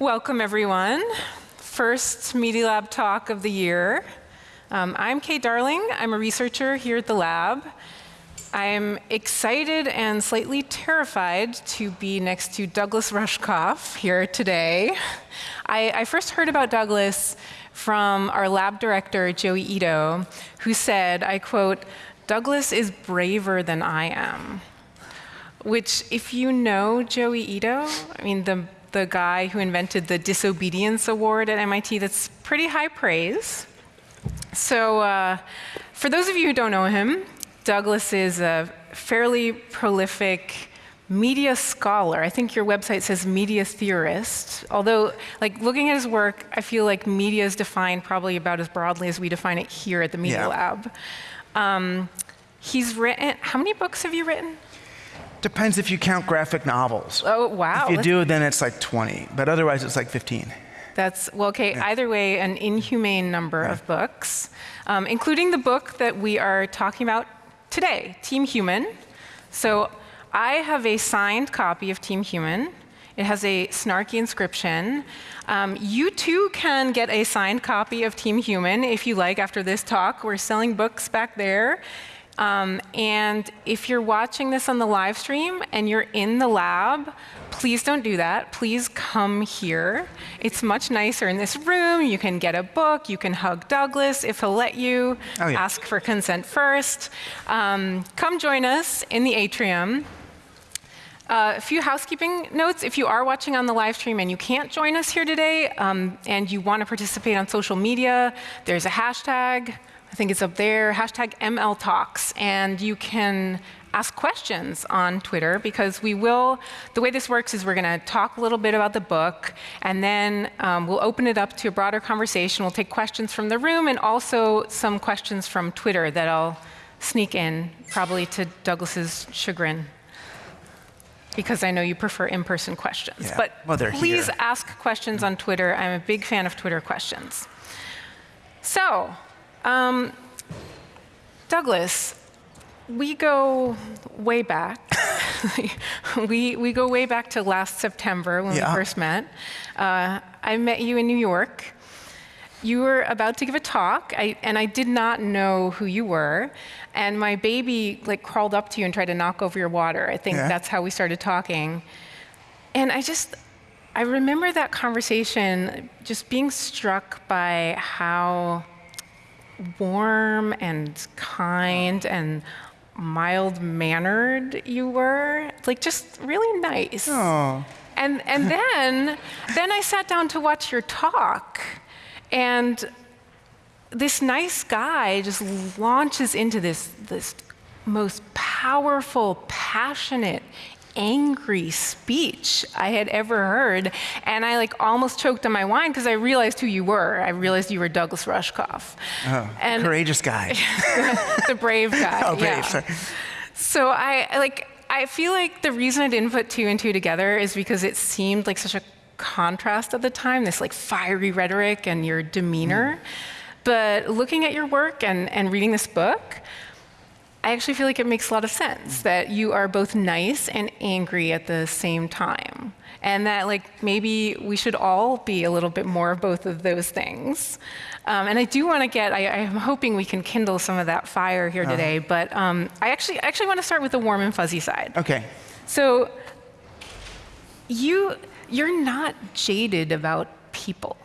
Welcome, everyone. First Media Lab talk of the year. Um, I'm Kate Darling. I'm a researcher here at the lab. I'm excited and slightly terrified to be next to Douglas Rushkoff here today. I, I first heard about Douglas from our lab director, Joey Ito, who said, I quote, Douglas is braver than I am. Which, if you know Joey Ito, I mean, the the guy who invented the Disobedience Award at MIT. That's pretty high praise. So uh, for those of you who don't know him, Douglas is a fairly prolific media scholar. I think your website says media theorist. Although, like looking at his work, I feel like media is defined probably about as broadly as we define it here at the Media yeah. Lab. Um, he's written. How many books have you written? Depends if you count graphic novels. Oh, wow. If you do, then it's like 20, but otherwise it's like 15. That's, well, okay, yeah. either way, an inhumane number of books, um, including the book that we are talking about today, Team Human. So I have a signed copy of Team Human. It has a snarky inscription. Um, you too can get a signed copy of Team Human if you like after this talk. We're selling books back there. Um, and if you're watching this on the live stream and you're in the lab, please don't do that. Please come here. It's much nicer in this room. You can get a book. You can hug Douglas if he'll let you. Oh, yeah. Ask for consent first. Um, come join us in the atrium. Uh, a few housekeeping notes. If you are watching on the live stream and you can't join us here today um, and you want to participate on social media, there's a hashtag I think it's up there, hashtag ML Talks, and you can ask questions on Twitter because we will, the way this works is we're going to talk a little bit about the book and then um, we'll open it up to a broader conversation. We'll take questions from the room and also some questions from Twitter that I'll sneak in, probably to Douglas's chagrin because I know you prefer in-person questions. Yeah. But well, please here. ask questions on Twitter. I'm a big fan of Twitter questions. So um, Douglas, we go way back. we, we go way back to last September when yeah. we first met. Uh, I met you in New York. You were about to give a talk, I, and I did not know who you were. And my baby like crawled up to you and tried to knock over your water. I think yeah. that's how we started talking. And I just, I remember that conversation just being struck by how warm and kind and mild mannered you were, like just really nice. Oh. And and then then I sat down to watch your talk and this nice guy just launches into this this most powerful, passionate, angry speech I had ever heard. And I like almost choked on my wine because I realized who you were. I realized you were Douglas Rushkoff. Oh, and courageous guy. the brave guy. oh, brave, yeah. sorry. So I like, I feel like the reason I didn't put two and two together is because it seemed like such a contrast at the time, this like fiery rhetoric and your demeanor. Mm. But looking at your work and, and reading this book, I actually feel like it makes a lot of sense that you are both nice and angry at the same time. And that like maybe we should all be a little bit more of both of those things. Um, and I do want to get, I, am hoping we can kindle some of that fire here uh-huh. today, but um, I actually, actually want to start with the warm and fuzzy side. Okay. So you, you're not jaded about people.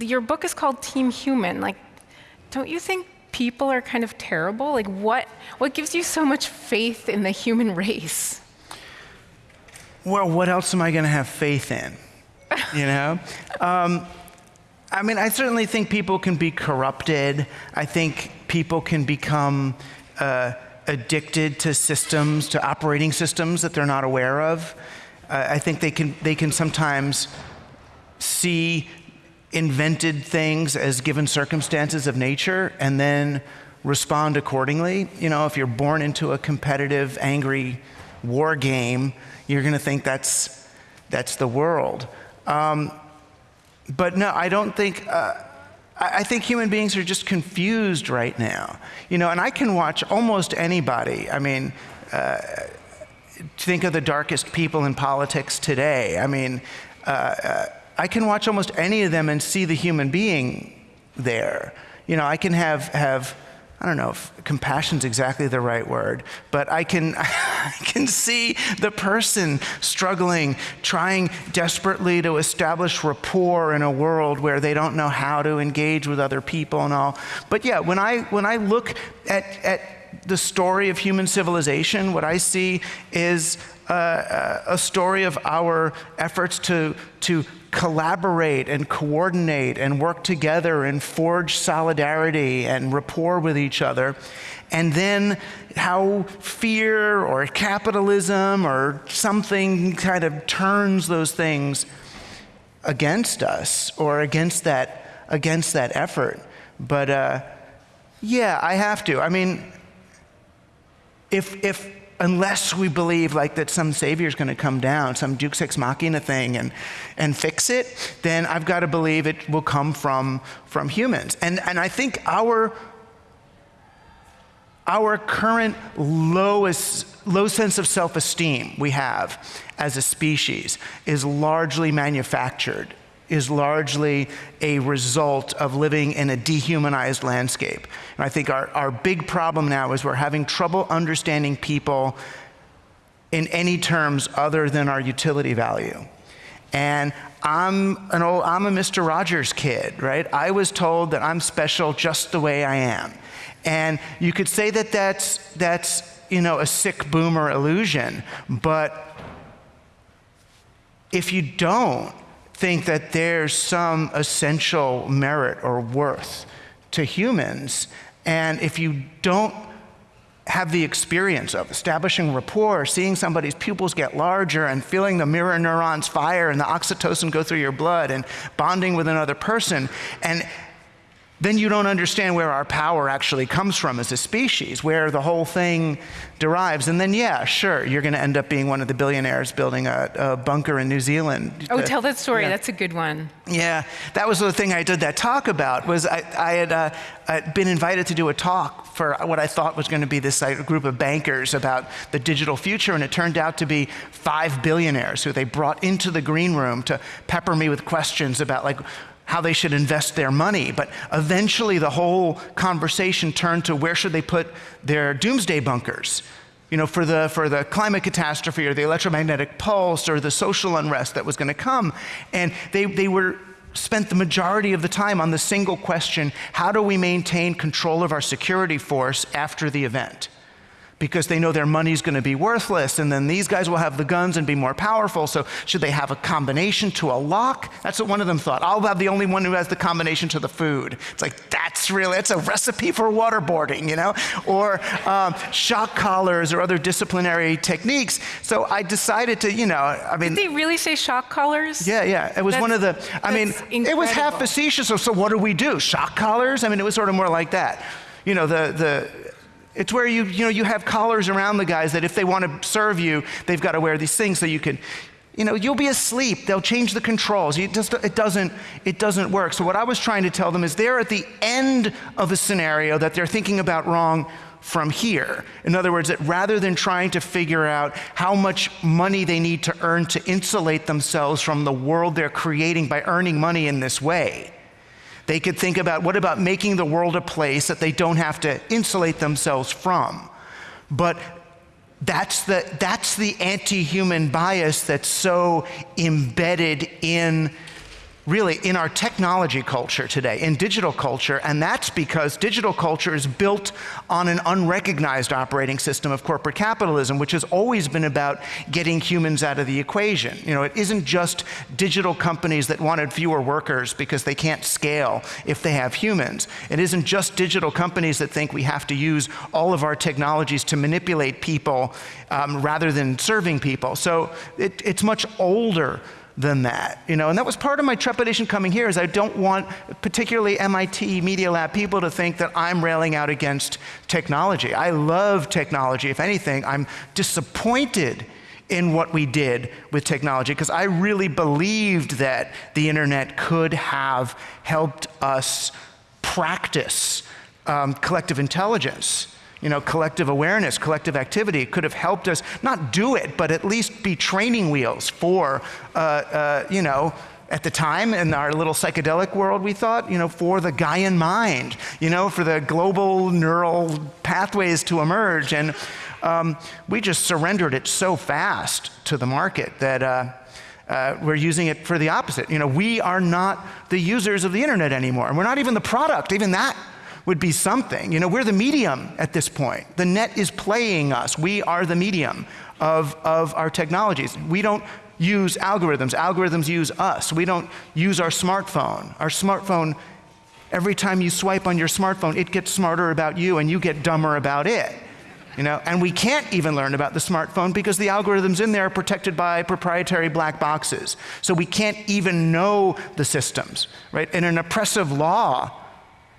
Your book is called Team Human. Like, don't you think people are kind of terrible? Like, what, what gives you so much faith in the human race? Well, what else am I going to have faith in? You know? Um, I mean, I certainly think people can be corrupted. I think people can become uh, addicted to systems, to operating systems that they're not aware of. Uh, I think they can, they can sometimes see invented things as given circumstances of nature and then respond accordingly. You know, if you're born into a competitive, angry war game, you're going to think that's, that's the world. Um, but no, I don't think, uh, I think human beings are just confused right now. You know, and I can watch almost anybody. I mean, uh, think of the darkest people in politics today. I mean, uh, uh I can watch almost any of them and see the human being there. You know, I can have, have I don't know if compassion's exactly the right word, but I can, I can see the person struggling, trying desperately to establish rapport in a world where they don't know how to engage with other people and all. But yeah, when I, when I look at, at the story of human civilization, what I see is uh, a story of our efforts to, to collaborate and coordinate and work together and forge solidarity and rapport with each other. And then how fear or capitalism or something kind of turns those things against us or against that, against that effort. But uh, yeah, I have to. I mean, if, if unless we believe like that some savior is going to come down, some Deus ex machina thing and, and fix it, then I've got to believe it will come from, from humans. And, and I think our, our current lowest, low sense of self-esteem we have as a species is largely manufactured is largely a result of living in a dehumanized landscape. And I think our, our big problem now is we're having trouble understanding people in any terms other than our utility value. And I'm an old, I'm a Mr. Rogers kid, right? I was told that I'm special just the way I am. And you could say that that's, that's you know, a sick boomer illusion, but if you don't, think that there's some essential merit or worth to humans. And if you don't have the experience of establishing rapport, seeing somebody's pupils get larger and feeling the mirror neurons fire and the oxytocin go through your blood and bonding with another person and then you don't understand where our power actually comes from as a species, where the whole thing derives. And then, yeah, sure, you're going to end up being one of the billionaires building a, a bunker in New Zealand. Oh, to, tell that story. That's a good one. Yeah, that was the thing I did that talk about. Was I, I had uh, I'd been invited to do a talk for what I thought was going to be this like, group of bankers about the digital future, and it turned out to be five billionaires who they brought into the green room to pepper me with questions about like how they should invest their money. But eventually, the whole conversation turned to where should they put their doomsday bunkers? You know, for the, for the climate catastrophe or the electromagnetic pulse or the social unrest that was going to come. And they, they were spent the majority of the time on the single question how do we maintain control of our security force after the event? Because they know their money's going to be worthless and then these guys will have the guns and be more powerful. So should they have a combination to a lock? That's what one of them thought. I'll have the only one who has the combination to the food. It's like that's really it's a recipe for waterboarding you know? Or um, shock collars or other disciplinary techniques. So i decided to you know i mean Did they really say shock collars? Yeah yeah. It was that's, one of the i mean incredible. it was half facetious. So, so what do we do? Shock collars? I mean it was sort of more like that. You know the the it's where you, you, know, you have collars around the guys that if they want to serve you, they've got to wear these things so you can, you know, you'll be asleep. They'll change the controls. It, just, it, doesn't, it doesn't work. So, what I was trying to tell them is they're at the end of a scenario that they're thinking about wrong from here. In other words, that rather than trying to figure out how much money they need to earn to insulate themselves from the world they're creating by earning money in this way, they could think about what about making the world a place that they don't have to insulate themselves from. But that's the, that's the anti human bias that's so embedded in really in our technology culture today, in digital culture, and that's because digital culture is built on an unrecognized operating system of corporate capitalism, which has always been about getting humans out of the equation. You know, it isn't just digital companies that wanted fewer workers because they can't scale if they have humans. It isn't just digital companies that think we have to use all of our technologies to manipulate people um, rather than serving people. So it, it's much older than that. You know, and that was part of my trepidation coming here is I don't want particularly MIT Media Lab people to think that I'm railing out against technology. I love technology. If anything, I'm disappointed in what we did with technology because I really believed that the internet could have helped us practice um, collective intelligence you know, collective awareness, collective activity could have helped us not do it, but at least be training wheels for, uh, uh, you know, at the time in our little psychedelic world, we thought, you know, for the Gaian mind, you know, for the global neural pathways to emerge. And um, we just surrendered it so fast to the market that uh, uh, we're using it for the opposite. You know, we are not the users of the internet anymore. And we're not even the product. Even that would be something. You know, we're the medium at this point. The net is playing us. We are the medium of, of our technologies. We don't use algorithms. Algorithms use us. We don't use our smartphone. Our smartphone, every time you swipe on your smartphone, it gets smarter about you and you get dumber about it. You know, and we can't even learn about the smartphone because the algorithms in there are protected by proprietary black boxes. So we can't even know the systems, right? In an oppressive law,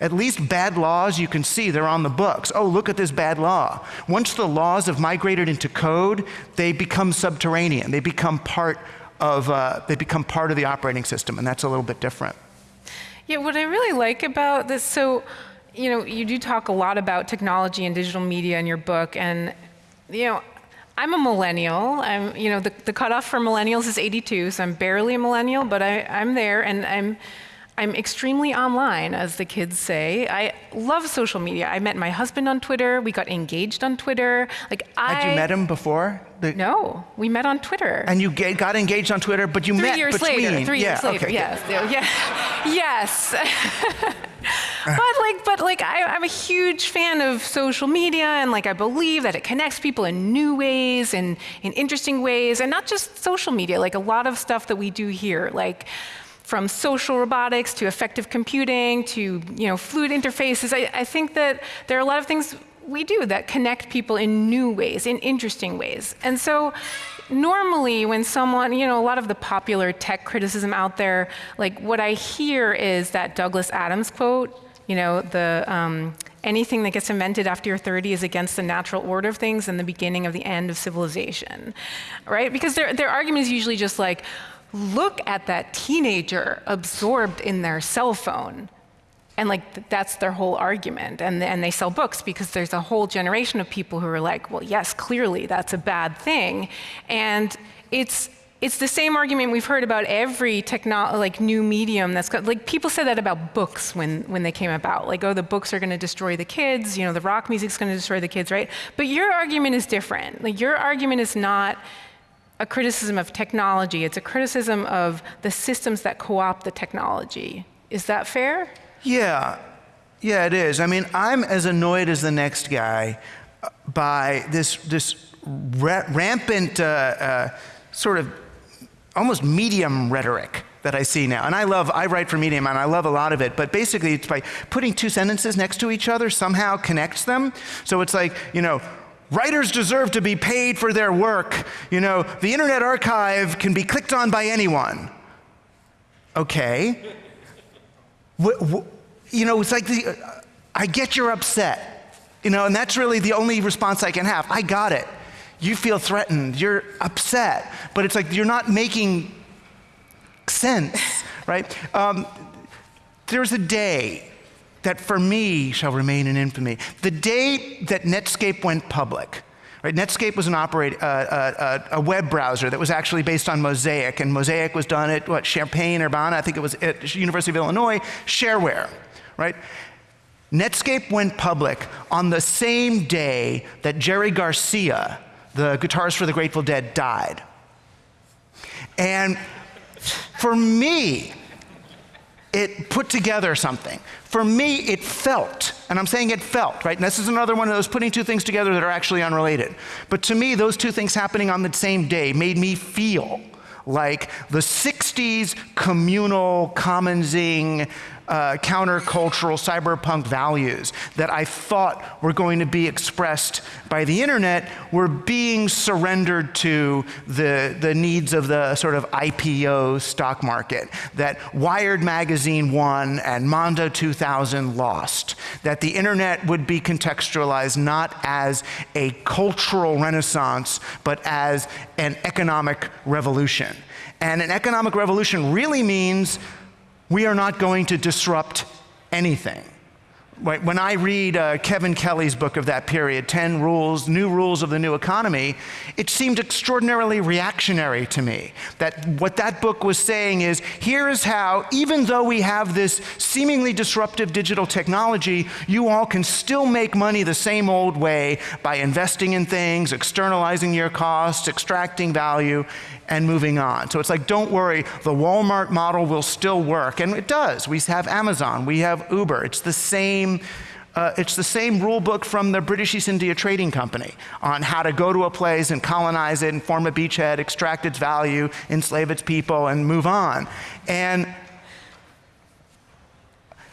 at least bad laws you can see, they're on the books. Oh, look at this bad law. Once the laws have migrated into code, they become subterranean. They become part of, uh, they become part of the operating system, and that's a little bit different. Yeah, what I really like about this, so, you know, you do talk a lot about technology and digital media in your book, and, you know, I'm a millennial. I'm, you know, the, the cutoff for millennials is 82, so I'm barely a millennial, but I, I'm there, and I'm, I'm extremely online, as the kids say. I love social media. I met my husband on Twitter. We got engaged on Twitter. Like I Had you met him before? The, no, we met on Twitter. And you get, got engaged on Twitter, but you three met years between. later. Three yeah, years later. okay, yes. Yeah. yes. but like, but like, I, I'm a huge fan of social media, and like, I believe that it connects people in new ways and in interesting ways, and not just social media. Like a lot of stuff that we do here, like from social robotics to affective computing to you know, fluid interfaces. I, I think that there are a lot of things we do that connect people in new ways, in interesting ways. And so normally when someone, you know, a lot of the popular tech criticism out there, like what I hear is that Douglas Adams quote, you know, the um, anything that gets invented after you're 30 is against the natural order of things and the beginning of the end of civilization, right? Because their, their argument is usually just like, look at that teenager absorbed in their cell phone. And like that's their whole argument. And, and they sell books because there's a whole generation of people who are like, well, yes, clearly that's a bad thing. And it's it's the same argument we've heard about every techno- like new medium that's got, like people said that about books when, when they came about like oh the books are going to destroy the kids you know the rock music's going to destroy the kids right but your argument is different like your argument is not a criticism of technology, it's a criticism of the systems that co opt the technology. Is that fair? Yeah, yeah, it is. I mean, I'm as annoyed as the next guy uh, by this, this ra rampant uh, uh, sort of almost medium rhetoric that I see now. And I love, I write for Medium and I love a lot of it, but basically it's by putting two sentences next to each other somehow connects them. So it's like, you know, Writers deserve to be paid for their work. You know, the Internet Archive can be clicked on by anyone. Okay. you know, it's like the, I get you're upset. You know, and that's really the only response I can have. I got it. You feel threatened. You're upset. But it's like you're not making sense, right? Um, there's a day that for me shall remain in infamy. The day that Netscape went public, right? Netscape was an operate, uh, uh, uh, a web browser that was actually based on Mosaic, and Mosaic was done at what Champaign Urbana, I think it was at University of Illinois, shareware, right? Netscape went public on the same day that Jerry Garcia, the guitarist for the Grateful Dead, died. And for me, it put together something. For me, it felt, and I'm saying it felt, right? And this is another one of those putting two things together that are actually unrelated. But to me, those two things happening on the same day made me feel like the 60s communal, commonsing, uh, countercultural cyberpunk values that I thought were going to be expressed by the internet were being surrendered to the, the needs of the sort of IPO stock market that Wired Magazine won and Mondo 2000 lost. That the internet would be contextualized not as a cultural renaissance, but as an economic revolution. And an economic revolution really means we are not going to disrupt anything. when I read uh, Kevin Kelly's book of that period, 10 Rules, New Rules of the New Economy, it seemed extraordinarily reactionary to me. That what that book was saying is here is how, even though we have this seemingly disruptive digital technology, you all can still make money the same old way by investing in things, externalizing your costs, extracting value, and moving on. So it's like, don't worry, the Walmart model will still work. And it does. We have Amazon, we have Uber. It's the same. Uh, it's the same rule book from the British East India Trading Company on how to go to a place and colonize it and form a beachhead, extract its value, enslave its people, and move on. And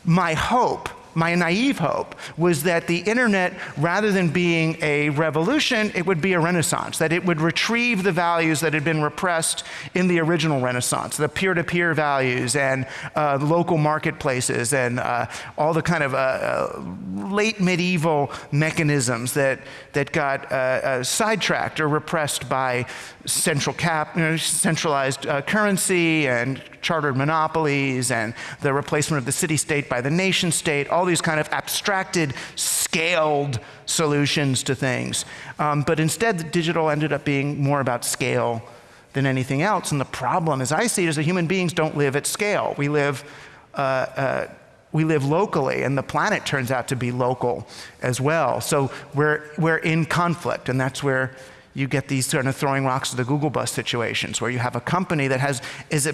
my hope my naive hope was that the internet, rather than being a revolution, it would be a renaissance, that it would retrieve the values that had been repressed in the original renaissance, the peer-to-peer values and uh, local marketplaces and uh, all the kind of uh, uh late medieval mechanisms that, that got uh, uh, sidetracked or repressed by central cap, you know, centralized currency and chartered monopolies and the replacement of the city state by the nation state, all these kind of abstracted, scaled solutions to things. Um, but instead, the digital ended up being more about scale than anything else. And the problem, as I see it, is that human beings don't live at scale. We live, uh, uh, we live locally, and the planet turns out to be local as well. So we're, we're in conflict, and that's where you get these sort of throwing rocks to the Google bus situations where you have a company that has, is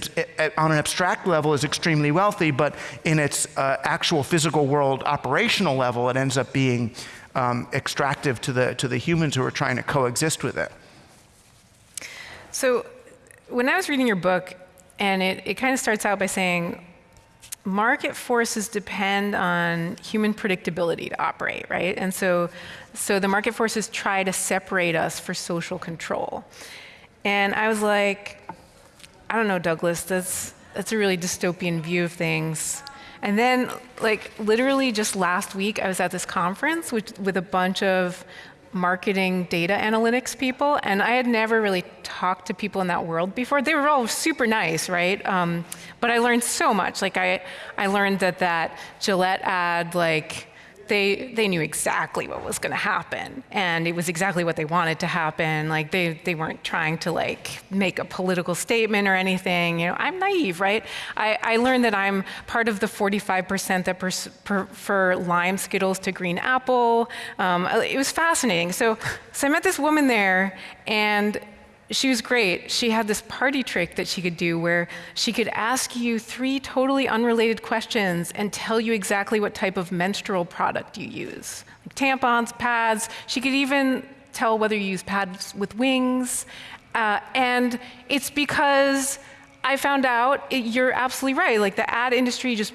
on an abstract level is extremely wealthy, but in its uh, actual physical world operational level, it ends up being um, extractive to the, to the humans who are trying to coexist with it. So when I was reading your book, and it, it kind of starts out by saying, market forces depend on human predictability to operate, right? And so, so the market forces try to separate us for social control. And I was like, I don't know, Douglas, that's, that's a really dystopian view of things. And then, like, literally just last week, I was at this conference with, with a bunch of marketing data analytics people, and I had never really talked to people in that world before. They were all super nice, right? Um, but I learned so much. Like I, I learned that that Gillette ad, like they, they knew exactly what was going to happen. And it was exactly what they wanted to happen. Like they, they weren't trying to like make a political statement or anything. You know i'm naive right? I, I learned that i'm part of the 45% that prefer lime skittles to green apple. Um, it was fascinating. So so i met this woman there and she was great. She had this party trick that she could do where she could ask you three totally unrelated questions and tell you exactly what type of menstrual product you use. Like tampons, pads. She could even tell whether you use pads with wings. Uh, and it's because I found out it, you're absolutely right. Like the ad industry just,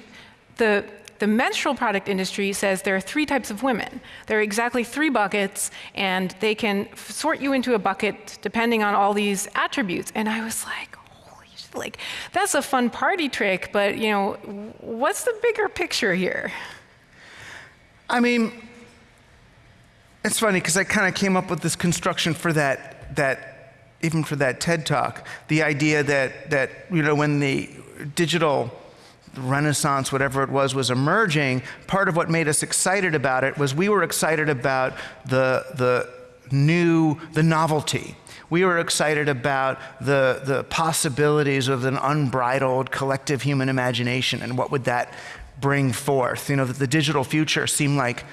the, the menstrual product industry says there are three types of women. There are exactly three buckets, and they can sort you into a bucket depending on all these attributes. And I was like, holy shit, like, that's a fun party trick, but, you know, what's the bigger picture here? I mean, it's funny because I kind of came up with this construction for that, that, even for that TED talk, the idea that, that, you know, when the digital Renaissance, whatever it was, was emerging, part of what made us excited about it was we were excited about the, the new, the novelty. We were excited about the, the possibilities of an unbridled collective human imagination and what would that bring forth. You know, the digital future seemed like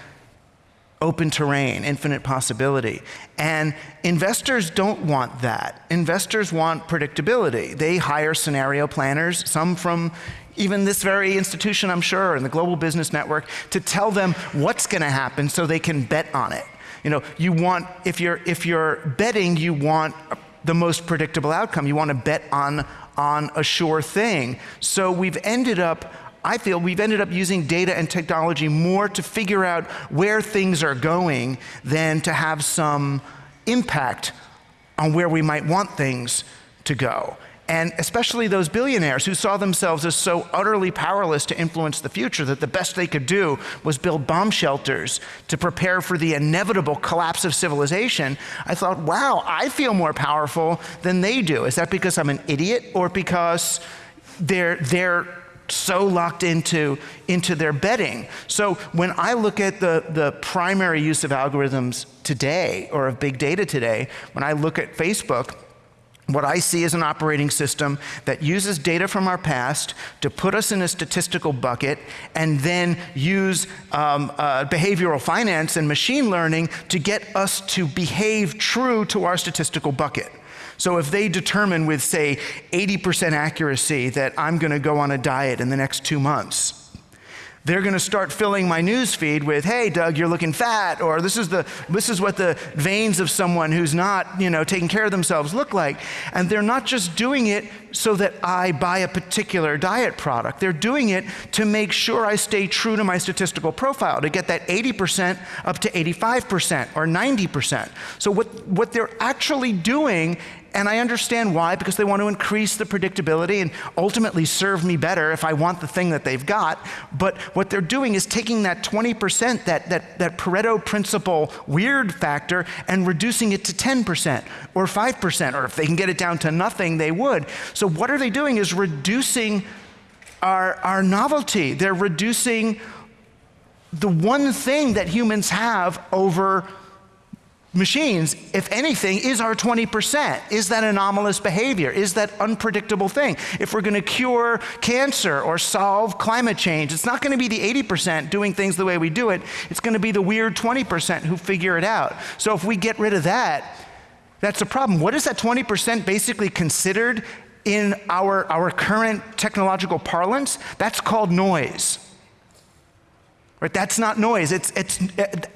open terrain, infinite possibility. And investors don't want that. Investors want predictability. They hire scenario planners, some from even this very institution, I'm sure, and the Global Business Network, to tell them what's going to happen so they can bet on it. You know, you want, if you're, if you're betting, you want the most predictable outcome. You want to bet on, on a sure thing. So we've ended up, I feel we've ended up using data and technology more to figure out where things are going than to have some impact on where we might want things to go and especially those billionaires who saw themselves as so utterly powerless to influence the future that the best they could do was build bomb shelters to prepare for the inevitable collapse of civilization, I thought, wow, I feel more powerful than they do. Is that because I'm an idiot or because they're, they're so locked into, into their betting. So when I look at the, the primary use of algorithms today or of big data today, when I look at Facebook, what I see is an operating system that uses data from our past to put us in a statistical bucket and then use um, uh, behavioral finance and machine learning to get us to behave true to our statistical bucket. So if they determine with, say, 80% accuracy that I'm going to go on a diet in the next two months, they're going to start filling my news feed with, "Hey, Doug, you're looking fat," or "This is the this is what the veins of someone who's not, you know, taking care of themselves look like." And they're not just doing it so that I buy a particular diet product. They're doing it to make sure I stay true to my statistical profile to get that 80% up to 85% or 90%. So what what they're actually doing and I understand why, because they want to increase the predictability and ultimately serve me better if I want the thing that they've got. But what they're doing is taking that 20%, that, that, that Pareto principle weird factor, and reducing it to 10% or 5%, or if they can get it down to nothing, they would. So what are they doing is reducing our, our novelty. They're reducing the one thing that humans have over machines, if anything, is our 20%. Is that anomalous behavior? Is that unpredictable thing? If we're going to cure cancer or solve climate change, it's not going to be the 80% doing things the way we do it. It's going to be the weird 20% who figure it out. So if we get rid of that, that's a problem. What is that 20% basically considered in our, our current technological parlance? That's called noise. Right? That's not noise. It's, it's,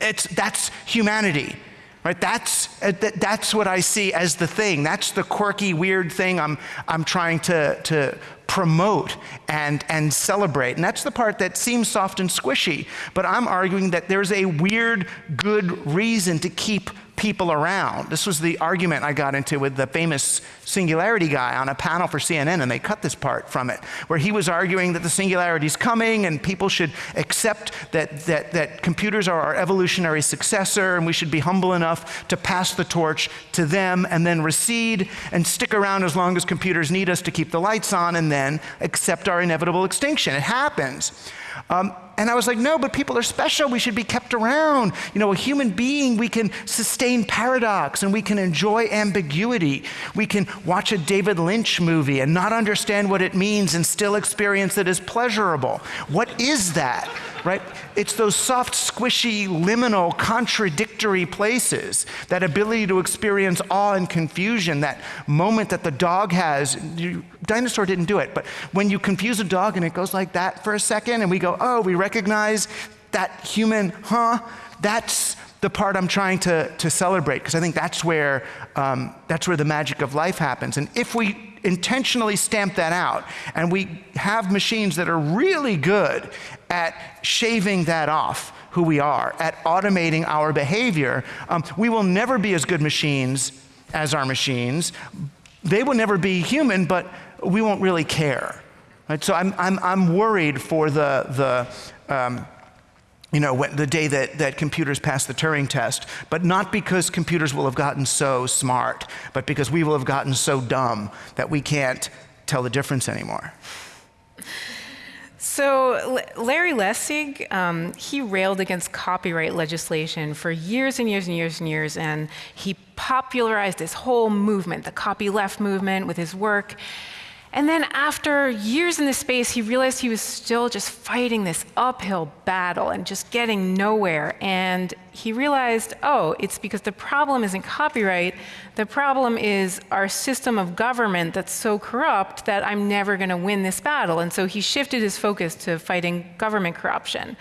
it's, that's humanity. Right? That's, that's what I see as the thing. That's the quirky, weird thing I'm, I'm trying to, to promote and, and celebrate. And that's the part that seems soft and squishy. But I'm arguing that there's a weird, good reason to keep people around. This was the argument I got into with the famous singularity guy on a panel for CNN, and they cut this part from it, where he was arguing that the singularity is coming and people should accept that, that, that computers are our evolutionary successor and we should be humble enough to pass the torch to them and then recede and stick around as long as computers need us to keep the lights on and then accept our inevitable extinction. It happens. Um, and I was like, no, but people are special. We should be kept around. You know, a human being, we can sustain paradox and we can enjoy ambiguity. We can watch a David Lynch movie and not understand what it means and still experience it as pleasurable. What is that? right? It's those soft, squishy, liminal, contradictory places, that ability to experience awe and confusion, that moment that the dog has. dinosaur didn't do it, but when you confuse a dog and it goes like that for a second, and we go, oh, we recognize that human, huh? That's the part I'm trying to, to celebrate, because I think that's where, um, that's where the magic of life happens. And if we intentionally stamp that out. And we have machines that are really good at shaving that off who we are, at automating our behavior. Um, we will never be as good machines as our machines. They will never be human, but we won't really care. Right? So I'm, I'm, I'm worried for the, the um, you know, the day that, that computers pass the Turing test, but not because computers will have gotten so smart, but because we will have gotten so dumb that we can't tell the difference anymore. So Larry Lessig, um, he railed against copyright legislation for years and years and years and years, and he popularized this whole movement, the copyleft movement, with his work. And then after years in this space, he realized he was still just fighting this uphill battle and just getting nowhere. And he realized, oh, it's because the problem isn't copyright. The problem is our system of government that's so corrupt that I'm never going to win this battle. And so he shifted his focus to fighting government corruption.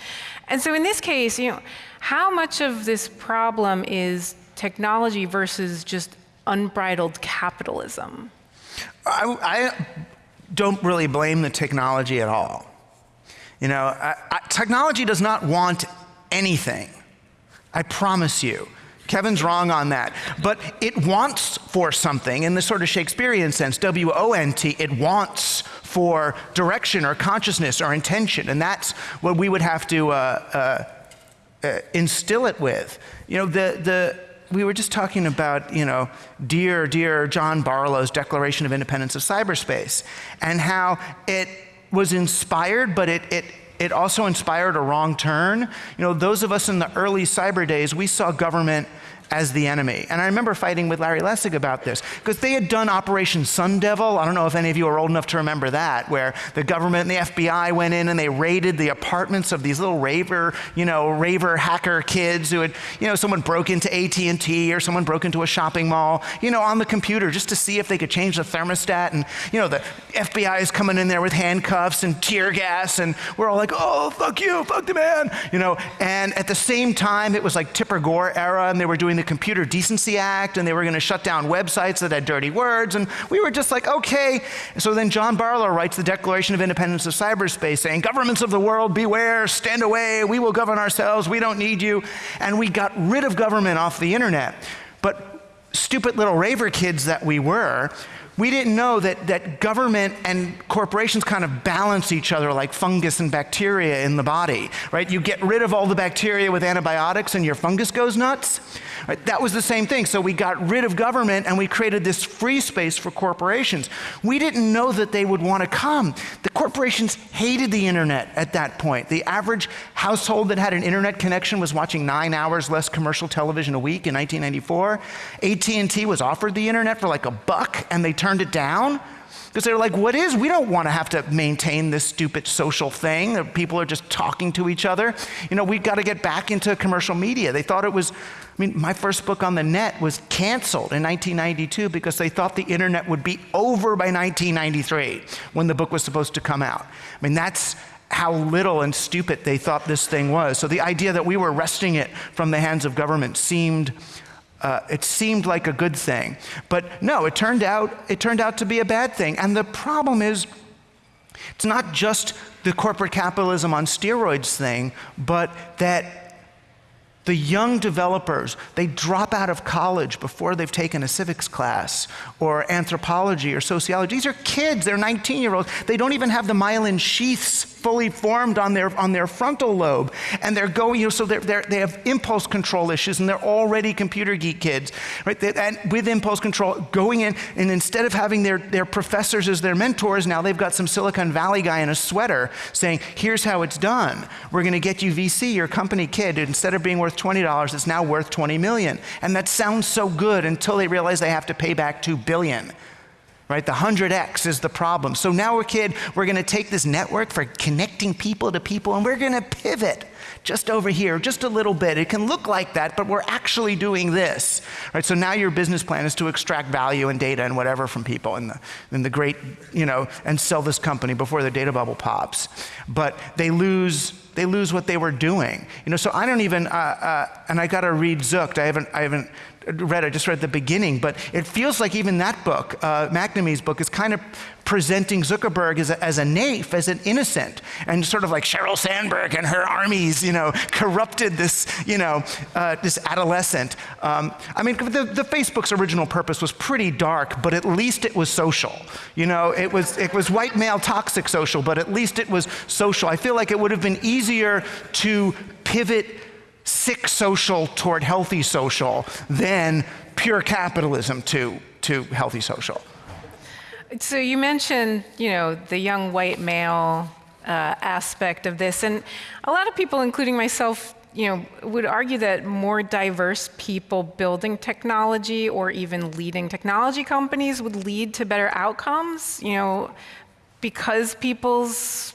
And so in this case, you know, how much of this problem is technology versus just unbridled capitalism? I, I don't really blame the technology at all. You know, I, I, technology does not want anything. I promise you. Kevin's wrong on that. But it wants for something in the sort of Shakespearean sense, W O N T, it wants for direction or consciousness or intention. And that's what we would have to uh, uh, uh, instill it with. You know, the, the, we were just talking about, you know, dear, dear John Barlow's Declaration of Independence of Cyberspace, and how it, was inspired, but it, it, it also inspired a wrong turn. You know, those of us in the early cyber days, we saw government as the enemy. And I remember fighting with Larry Lessig about this because they had done Operation Sun Devil. I don't know if any of you are old enough to remember that, where the government and the FBI went in and they raided the apartments of these little raver, you know, raver hacker kids who had, you know, someone broke into AT&T or someone broke into a shopping mall, you know, on the computer just to see if they could change the thermostat. And, you know, the FBI is coming in there with handcuffs and tear gas and we're all like, oh, fuck you, fuck the man, you know. And at the same time, it was like Tipper Gore era and they were doing the Computer Decency Act and they were going to shut down websites that had dirty words. And we were just like, okay. So then John Barlow writes the Declaration of Independence of Cyberspace saying, governments of the world, beware, stand away, we will govern ourselves, we don't need you. And we got rid of government off the internet. But stupid little raver kids that we were, we didn't know that, that government and corporations kind of balance each other like fungus and bacteria in the body, right? You get rid of all the bacteria with antibiotics and your fungus goes nuts. Right? That was the same thing. So we got rid of government and we created this free space for corporations. We didn't know that they would want to come. The corporations hated the internet at that point. The average household that had an internet connection was watching nine hours less commercial television a week in 1994. AT&T was offered the internet for like a buck and they turned turned it down because they're like, what is? We don't want to have to maintain this stupid social thing people are just talking to each other. You know, we've got to get back into commercial media. They thought it was, I mean, my first book on the net was canceled in 1992 because they thought the internet would be over by 1993 when the book was supposed to come out. I mean, that's how little and stupid they thought this thing was. So the idea that we were wresting it from the hands of government seemed uh, it seemed like a good thing. But no, it turned, out, it turned out to be a bad thing. And the problem is, it's not just the corporate capitalism on steroids thing, but that the young developers, they drop out of college before they've taken a civics class or anthropology or sociology. These are kids, they're 19 year olds. They don't even have the myelin sheaths fully formed on their, on their frontal lobe. And they're going, you know, so they're, they're, they have impulse control issues and they're already computer geek kids, right? They, and with impulse control, going in, and instead of having their, their professors as their mentors, now they've got some Silicon Valley guy in a sweater saying, here's how it's done. We're going to get you VC, your company kid. Instead of being worth $20, it's now worth 20 million. And that sounds so good until they realize they have to pay back 2 billion right? The 100x is the problem. So now we're kid, we're going to take this network for connecting people to people and we're going to pivot just over here, just a little bit. It can look like that, but we're actually doing this, right? So now your business plan is to extract value and data and whatever from people in the, in the great, you know, and sell this company before the data bubble pops. But they lose they lose what they were doing. You know, so I don't even, uh, uh, and I got to read Zucked. I haven't, I haven't read, I just read the beginning, but it feels like even that book, uh, McNamee's book, is kind of presenting Zuckerberg as a, as a naif, as an innocent, and sort of like Sheryl Sandberg and her armies, you know, corrupted this, you know, uh, this adolescent. Um, I mean, the, the Facebook's original purpose was pretty dark, but at least it was social. You know, it was, it was white male toxic social, but at least it was social. I feel like it would have been easier to pivot sick social toward healthy social than pure capitalism to, to healthy social. So you mentioned, you know, the young white male uh, aspect of this, and a lot of people, including myself, you know, would argue that more diverse people building technology or even leading technology companies would lead to better outcomes. You know, because people's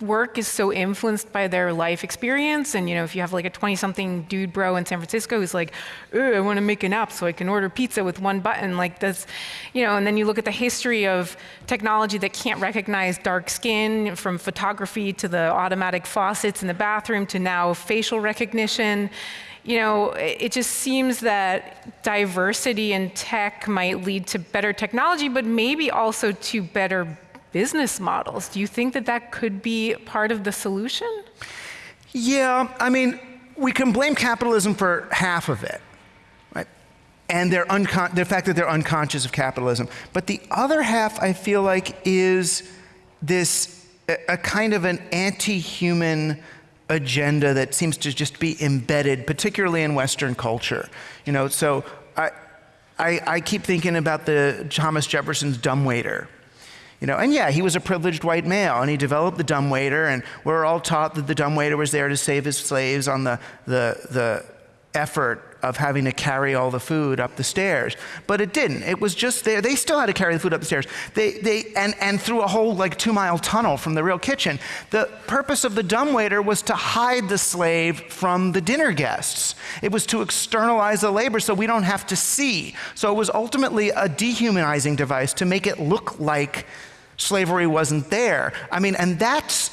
work is so influenced by their life experience. And you know if you have like a 20 something dude bro in San Francisco who's like I want to make an app so I can order pizza with one button like this you know and then you look at the history of technology that can't recognize dark skin from photography to the automatic faucets in the bathroom to now facial recognition. You know, it just seems that diversity in tech might lead to better technology, but maybe also to better business models. Do you think that that could be part of the solution? Yeah, I mean, we can blame capitalism for half of it, right? And their the fact that they're unconscious of capitalism. But the other half, I feel like, is this a, a kind of an anti-human agenda that seems to just be embedded, particularly in Western culture. You know, so I, I, I keep thinking about the Thomas Jefferson's dumbwaiter You know, and yeah, he was a privileged white male, and he developed the dumbwaiter, and we're all taught that the dumbwaiter was there to save his slaves on the, the, the effort of having to carry all the food up the stairs. But it didn't. It was just there. They still had to carry the food up the stairs. They, they, and, and through a whole like two mile tunnel from the real kitchen. The purpose of the dumbwaiter was to hide the slave from the dinner guests. It was to externalize the labor so we don't have to see. So it was ultimately a dehumanizing device to make it look like slavery wasn't there. I mean, and that's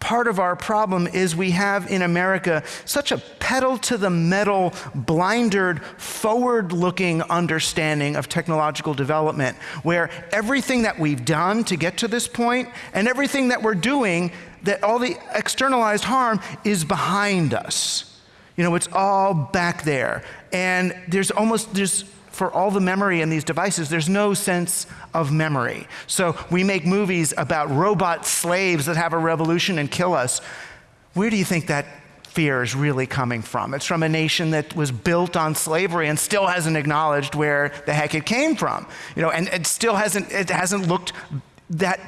part of our problem is we have in America such a pedal to the metal, blindered, forward looking understanding of technological development, where everything that we've done to get to this point and everything that we're doing, that all the externalized harm is behind us. You know, it's all back there. And there's almost, there's for all the memory in these devices, there's no sense of memory. So we make movies about robot slaves that have a revolution and kill us. Where do you think that fear is really coming from? It's from a nation that was built on slavery and still hasn't acknowledged where the heck it came from. You know, and it still hasn't it hasn't looked that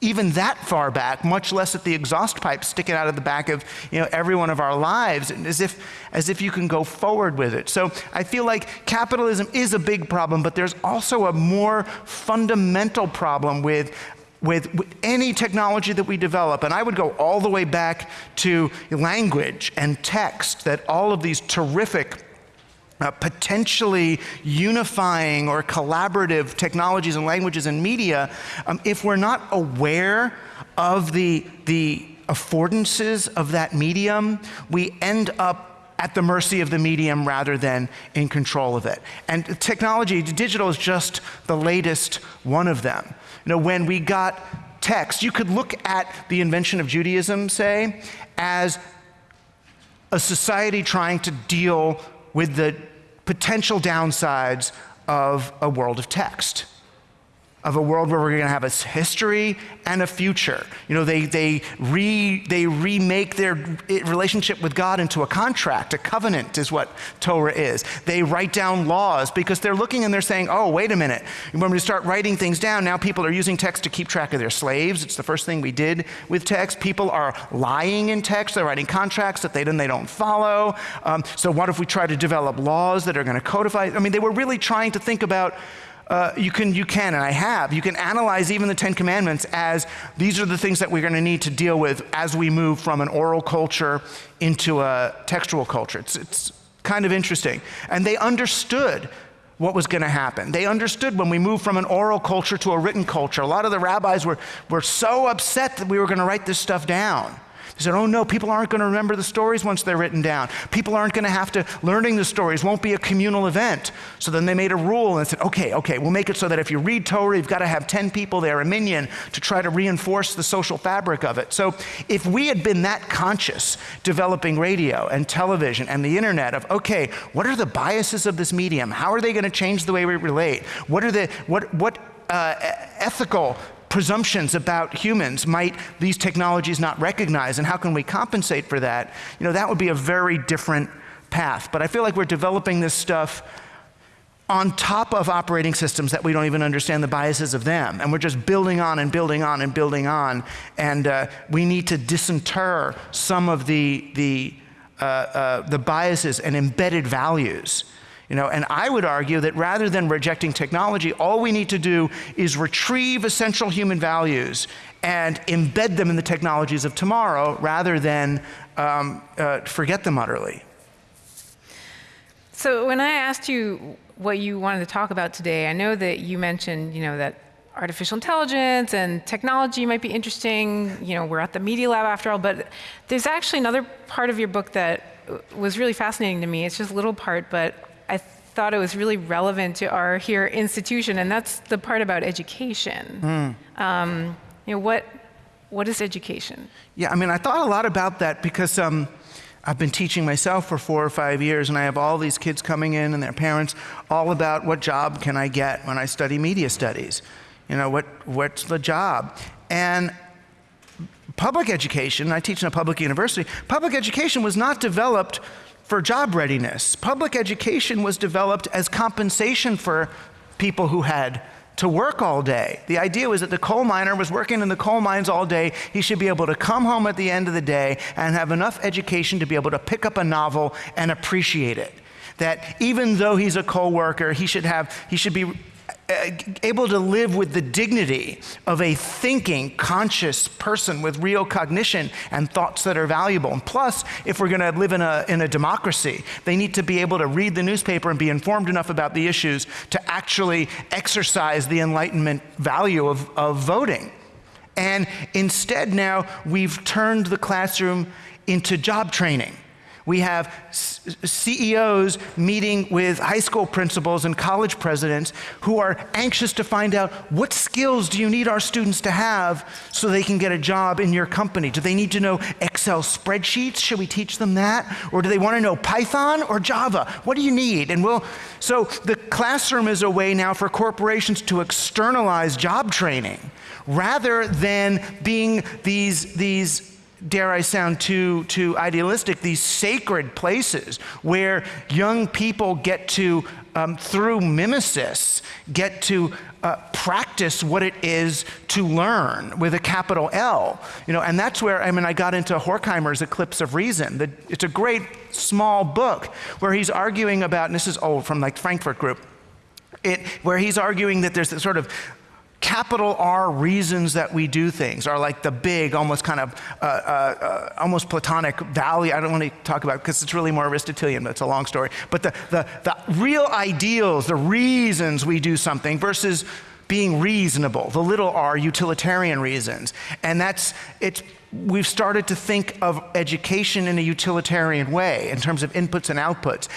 even that far back, much less at the exhaust pipe sticking out of the back of you know, every one of our lives, as if, as if you can go forward with it. So I feel like capitalism is a big problem, but there's also a more fundamental problem with with, with, any technology that we develop, and I would go all the way back to language and text, that all of these terrific uh, potentially unifying or collaborative technologies and languages and media, um, if we're not aware of the, the affordances of that medium, we end up at the mercy of the medium rather than in control of it. And technology, digital is just the latest one of them. You know, when we got text, you could look at the invention of Judaism, say, as a society trying to deal with the potential downsides of a world of text of a world where we're going to have a history and a future. You know, they, they, re, they remake their relationship with God into a contract, a covenant is what Torah is. They write down laws because they're looking and they're saying, oh, wait a minute. When we start writing things down, now people are using text to keep track of their slaves. It's the first thing we did with text. People are lying in text. They're writing contracts that they, then they don't follow. Um, so what if we try to develop laws that are going to codify? I mean, they were really trying to think about uh, you, can, you can, and I have, you can analyze even the Ten Commandments as these are the things that we're going to need to deal with as we move from an oral culture into a textual culture. It's, it's kind of interesting. And they understood what was going to happen. They understood when we moved from an oral culture to a written culture. A lot of the rabbis were, were so upset that we were going to write this stuff down. He said, Oh no, people aren't going to remember the stories once they're written down. People aren't going to have to, learning the stories won't be a communal event. So then they made a rule and said, Okay, okay, we'll make it so that if you read Torah, you've got to have 10 people there, a minyan, to try to reinforce the social fabric of it. So if we had been that conscious developing radio and television and the internet of, okay, what are the biases of this medium? How are they going to change the way we relate? What are the, what, what, uh, ethical presumptions about humans. Might these technologies not recognize and how can we compensate for that? You know that would be a very different path. But i feel like we're developing this stuff on top of operating systems that we don't even understand the biases of them. And we're just building on and building on and building on. And uh, we need to disinter some of the the uh, uh, the biases and embedded values you know, and I would argue that rather than rejecting technology, all we need to do is retrieve essential human values and embed them in the technologies of tomorrow rather than um, uh, forget them utterly. So when I asked you what you wanted to talk about today, I know that you mentioned, you know, that artificial intelligence and technology might be interesting. You know, we're at the Media Lab after all, but there's actually another part of your book that was really fascinating to me. It's just a little part, but I thought it was really relevant to our here institution, and that's the part about education. Mm. Um, you know, what, what is education? Yeah, I mean, I thought a lot about that because um, I've been teaching myself for four or five years, and I have all these kids coming in and their parents all about what job can I get when I study media studies? You know, what, what's the job? And public education, I teach in a public university, public education was not developed for job readiness. Public education was developed as compensation for people who had to work all day. The idea was that the coal miner was working in the coal mines all day. He should be able to come home at the end of the day and have enough education to be able to pick up a novel and appreciate it. That even though he's a coal worker, he should have he should be Uh, able to live with the dignity of a thinking, conscious person with real cognition and thoughts that are valuable. And plus, if we're going to live in a, in a democracy, they need to be able to read the newspaper and be informed enough about the issues to actually exercise the Enlightenment value of, of voting. And instead, now we've turned the classroom into job training. We have CEOs meeting with high school principals and college presidents who are anxious to find out what skills do you need our students to have so they can get a job in your company? Do they need to know Excel spreadsheets? Should we teach them that? Or do they want to know Python or Java? What do you need? And we'll, so the classroom is a way now for corporations to externalize job training rather than being these, these dare I sound too, too idealistic, these sacred places where young people get to, um, through mimesis, get to uh, practice what it is to learn with a capital L. You know, and that's where, I mean, I got into Horkheimer's Eclipse of Reason. The, it's a great small book where he's arguing about, and this is old from like Frankfurt Group, it, where he's arguing that there's this sort of capital R reasons that we do things are like the big, almost kind of, uh, uh, uh, almost Platonic value. I don't want to talk about because it's really more Aristotelian, but it's a long story. But the, the, the real ideals, the reasons we do something versus being reasonable, the little r utilitarian reasons. And that's, it's, we've started to think of education in a utilitarian way in terms of inputs and outputs.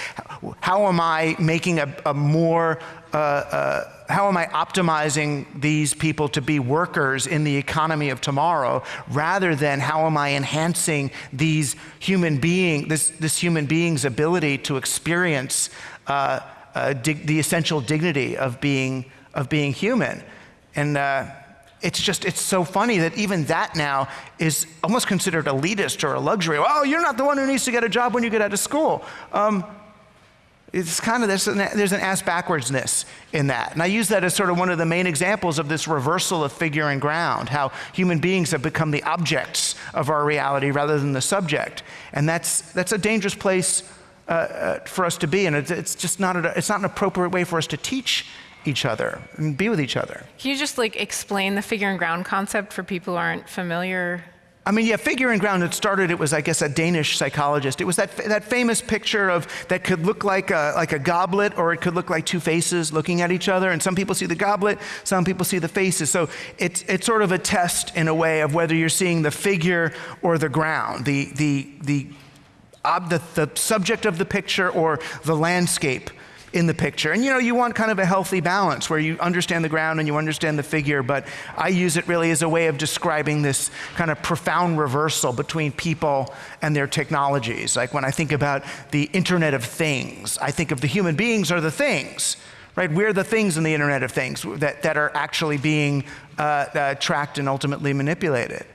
How am I making a, a more uh, uh, how am I optimizing these people to be workers in the economy of tomorrow rather than how am I enhancing these human being, this, this human being's ability to experience uh, uh, the essential dignity of being, of being human. And uh, it's just, it's so funny that even that now is almost considered elitist or a luxury. Oh, you're not the one who needs to get a job when you get out of school. Um, it's kind of, an, there's an ass backwardsness in that. And I use that as sort of one of the main examples of this reversal of figure and ground, how human beings have become the objects of our reality rather than the subject. And that's, that's a dangerous place uh, uh, for us to be. And it's, it's just not, a, it's not an appropriate way for us to teach each other and be with each other. Can you just like explain the figure and ground concept for people who aren't familiar I mean, yeah, figure and ground, it started, it was, I guess, a Danish psychologist. It was that, that famous picture of that could look like a, like a goblet or it could look like two faces looking at each other. And some people see the goblet, some people see the faces. So it's, it's sort of a test in a way of whether you're seeing the figure or the ground, the, the, the, ob, the, the subject of the picture or the landscape in the picture. And you know, you want kind of a healthy balance where you understand the ground and you understand the figure, but I use it really as a way of describing this kind of profound reversal between people and their technologies. Like when I think about the Internet of Things, I think of the human beings are the things. Right? We're the things in the Internet of Things that, that are actually being uh, uh, tracked and ultimately manipulated.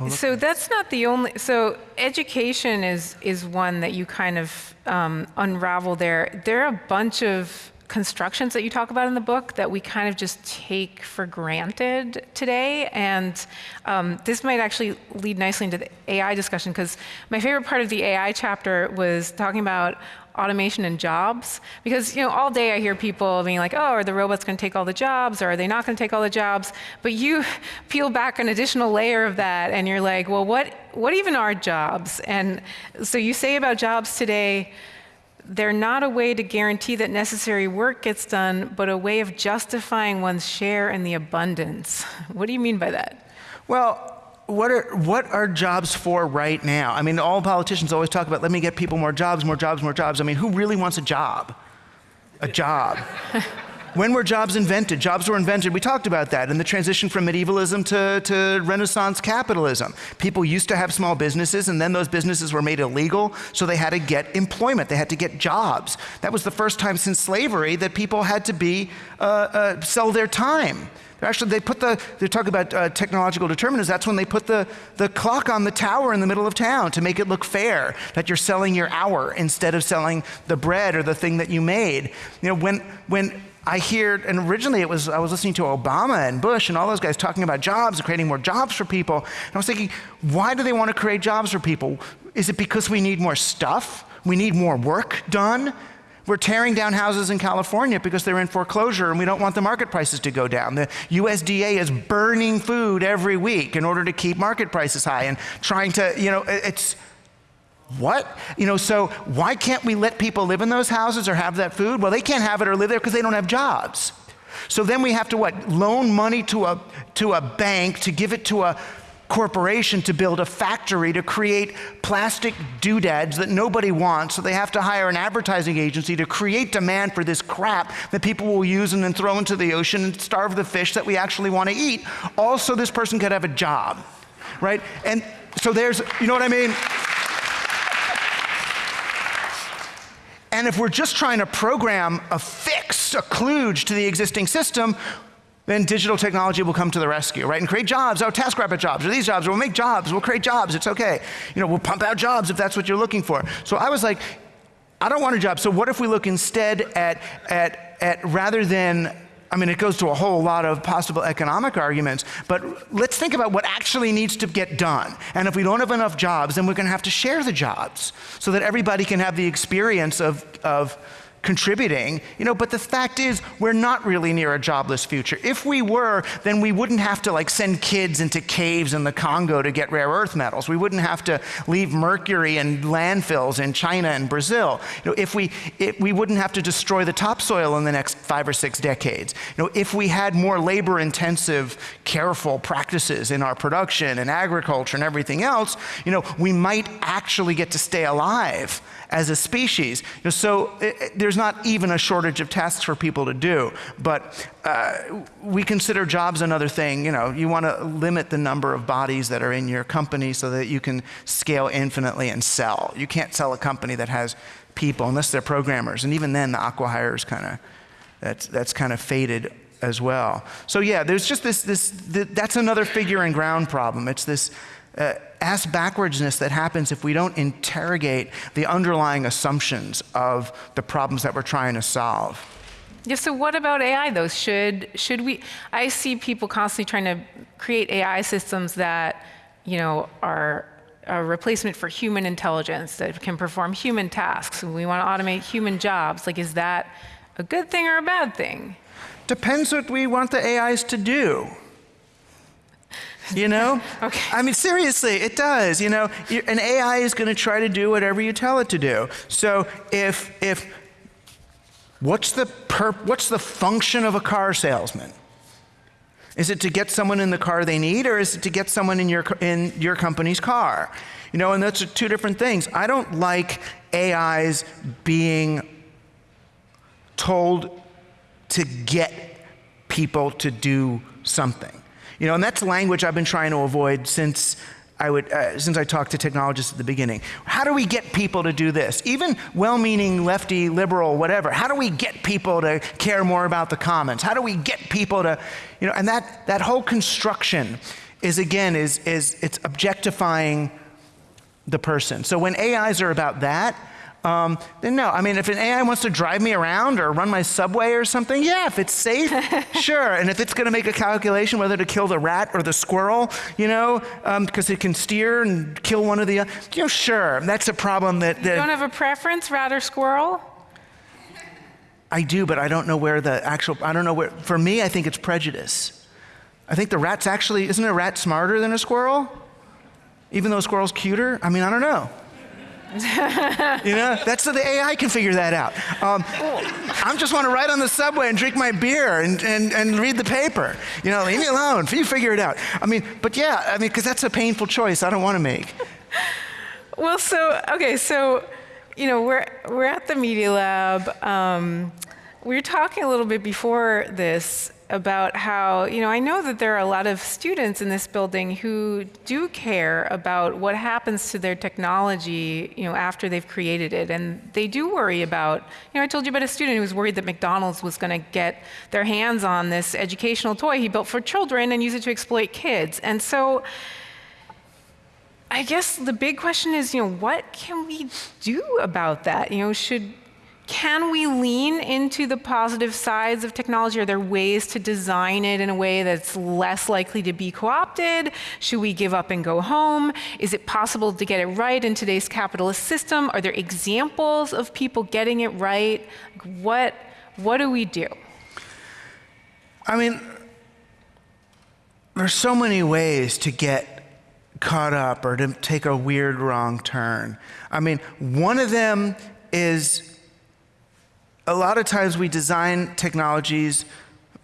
Oh, so that's not the only. So education is is one that you kind of um, unravel there. There are a bunch of constructions that you talk about in the book that we kind of just take for granted today. And um, this might actually lead nicely into the AI discussion because my favorite part of the AI chapter was talking about automation and jobs? Because you know, all day I hear people being like, "Oh, are the robots going to take all the jobs, or are they not going to take all the jobs?" But you peel back an additional layer of that, and you're like, "Well, what what even are jobs?" And so you say about jobs today. They're not a way to guarantee that necessary work gets done, but a way of justifying one's share in the abundance. What do you mean by that? Well, what are, what are jobs for right now? I mean, all politicians always talk about let me get people more jobs, more jobs, more jobs. I mean, who really wants a job? A job. when were jobs invented? Jobs were invented, we talked about that, in the transition from medievalism to, to Renaissance capitalism. People used to have small businesses, and then those businesses were made illegal, so they had to get employment, they had to get jobs. That was the first time since slavery that people had to be, uh, uh, sell their time. Actually, they put the, they talk about uh, technological determinants. That's when they put the, the clock on the tower in the middle of town to make it look fair, that you're selling your hour instead of selling the bread or the thing that you made. You know, when, when I hear, and originally it was, I was listening to Obama and Bush and all those guys talking about jobs and creating more jobs for people. And I was thinking, why do they want to create jobs for people? Is it because we need more stuff? We need more work done? We're tearing down houses in California because they're in foreclosure and we don't want the market prices to go down. The USDA is burning food every week in order to keep market prices high and trying to, you know, it's, what? You know, so why can't we let people live in those houses or have that food? Well, they can't have it or live there because they don't have jobs. So then we have to what? Loan money to a, to a bank to give it to a corporation to build a factory to create plastic doodads that nobody wants. So they have to hire an advertising agency to create demand for this crap that people will use and then throw into the ocean and starve the fish that we actually want to eat. Also, this person could have a job, right? And so there's, you know what I mean? And if we're just trying to program a fix, a kludge to the existing system, then digital technology will come to the rescue, right? And create jobs, oh, TaskRabbit jobs, or these jobs, we'll make jobs, we'll create jobs, it's okay. You know, we'll pump out jobs if that's what you're looking for. So I was like, I don't want a job, so what if we look instead at, at, at rather than I mean, it goes to a whole lot of possible economic arguments, but let's think about what actually needs to get done. And if we don't have enough jobs, then we're going to have to share the jobs so that everybody can have the experience of, of contributing, you know, but the fact is we're not really near a jobless future. If we were, then we wouldn't have to like send kids into caves in the Congo to get rare earth metals. We wouldn't have to leave mercury in landfills in China and Brazil. You know, if we, it, we wouldn't have to destroy the topsoil in the next five or six decades. You know, if we had more labor intensive, careful practices in our production and agriculture and everything else, you know, we might actually get to stay alive as a species. You know, so it, it, there's not even a shortage of tasks for people to do, but uh, we consider jobs another thing. You know, you want to limit the number of bodies that are in your company so that you can scale infinitely and sell. You can't sell a company that has people unless they're programmers, and even then the acquihires kind of that's that's kind of faded as well. So yeah, there's just this this, this that's another figure and ground problem. It's this uh, ass backwardsness that happens if we don't interrogate the underlying assumptions of the problems that we're trying to solve. Yeah, so what about AI though? Should, should we, I see people constantly trying to create AI systems that, you know, are a replacement for human intelligence that can perform human tasks. We want to automate human jobs. Like, is that a good thing or a bad thing? Depends what we want the AIs to do. You know? okay. I mean, seriously, it does. You know, an AI is going to try to do whatever you tell it to do. So if, if, what's the, perp, what's the function of a car salesman? Is it to get someone in the car they need, or is it to get someone in your, in your company's car? You know, and that's two different things. I don't like AIs being told to get people to do something. You know, and that's language I've been trying to avoid since I would, uh, since I talked to technologists at the beginning. How do we get people to do this? Even well-meaning lefty, liberal, whatever. How do we get people to care more about the commons? How do we get people to, you know, and that, that whole construction is again, is, is it's objectifying the person. So when AIs are about that, um, then no. I mean, if an AI wants to drive me around or run my subway or something, yeah, if it's safe, sure. And if it's going to make a calculation whether to kill the rat or the squirrel, you know, because um, it can steer and kill one of the, other, you know, sure. That's a problem that, that. You don't have a preference, rat or squirrel? I do, but I don't know where the actual, I don't know where, for me, I think it's prejudice. I think the rat's actually, isn't a rat smarter than a squirrel? Even though a squirrel's cuter? I mean, I don't know you know, that's so the AI can figure that out. Um, I just want to ride on the subway and drink my beer and, and, and read the paper. You know, leave me alone. You figure it out. I mean, but yeah, I mean, because that's a painful choice I don't want to make. Well, so, okay, so, you know, we're, we're at the Media Lab. Um, we were talking a little bit before this about how, you know, I know that there are a lot of students in this building who do care about what happens to their technology, you know, after they've created it. And they do worry about, you know, I told you about a student who was worried that McDonald's was going to get their hands on this educational toy he built for children and use it to exploit kids. And so I guess the big question is, you know, what can we do about that? You know, should can we lean into the positive sides of technology? Are there ways to design it in a way that's less likely to be co-opted? Should we give up and go home? Is it possible to get it right in today's capitalist system? Are there examples of people getting it right? What, what do we do? I mean, there's so many ways to get caught up or to take a weird wrong turn. I mean, one of them is a lot of times we design technologies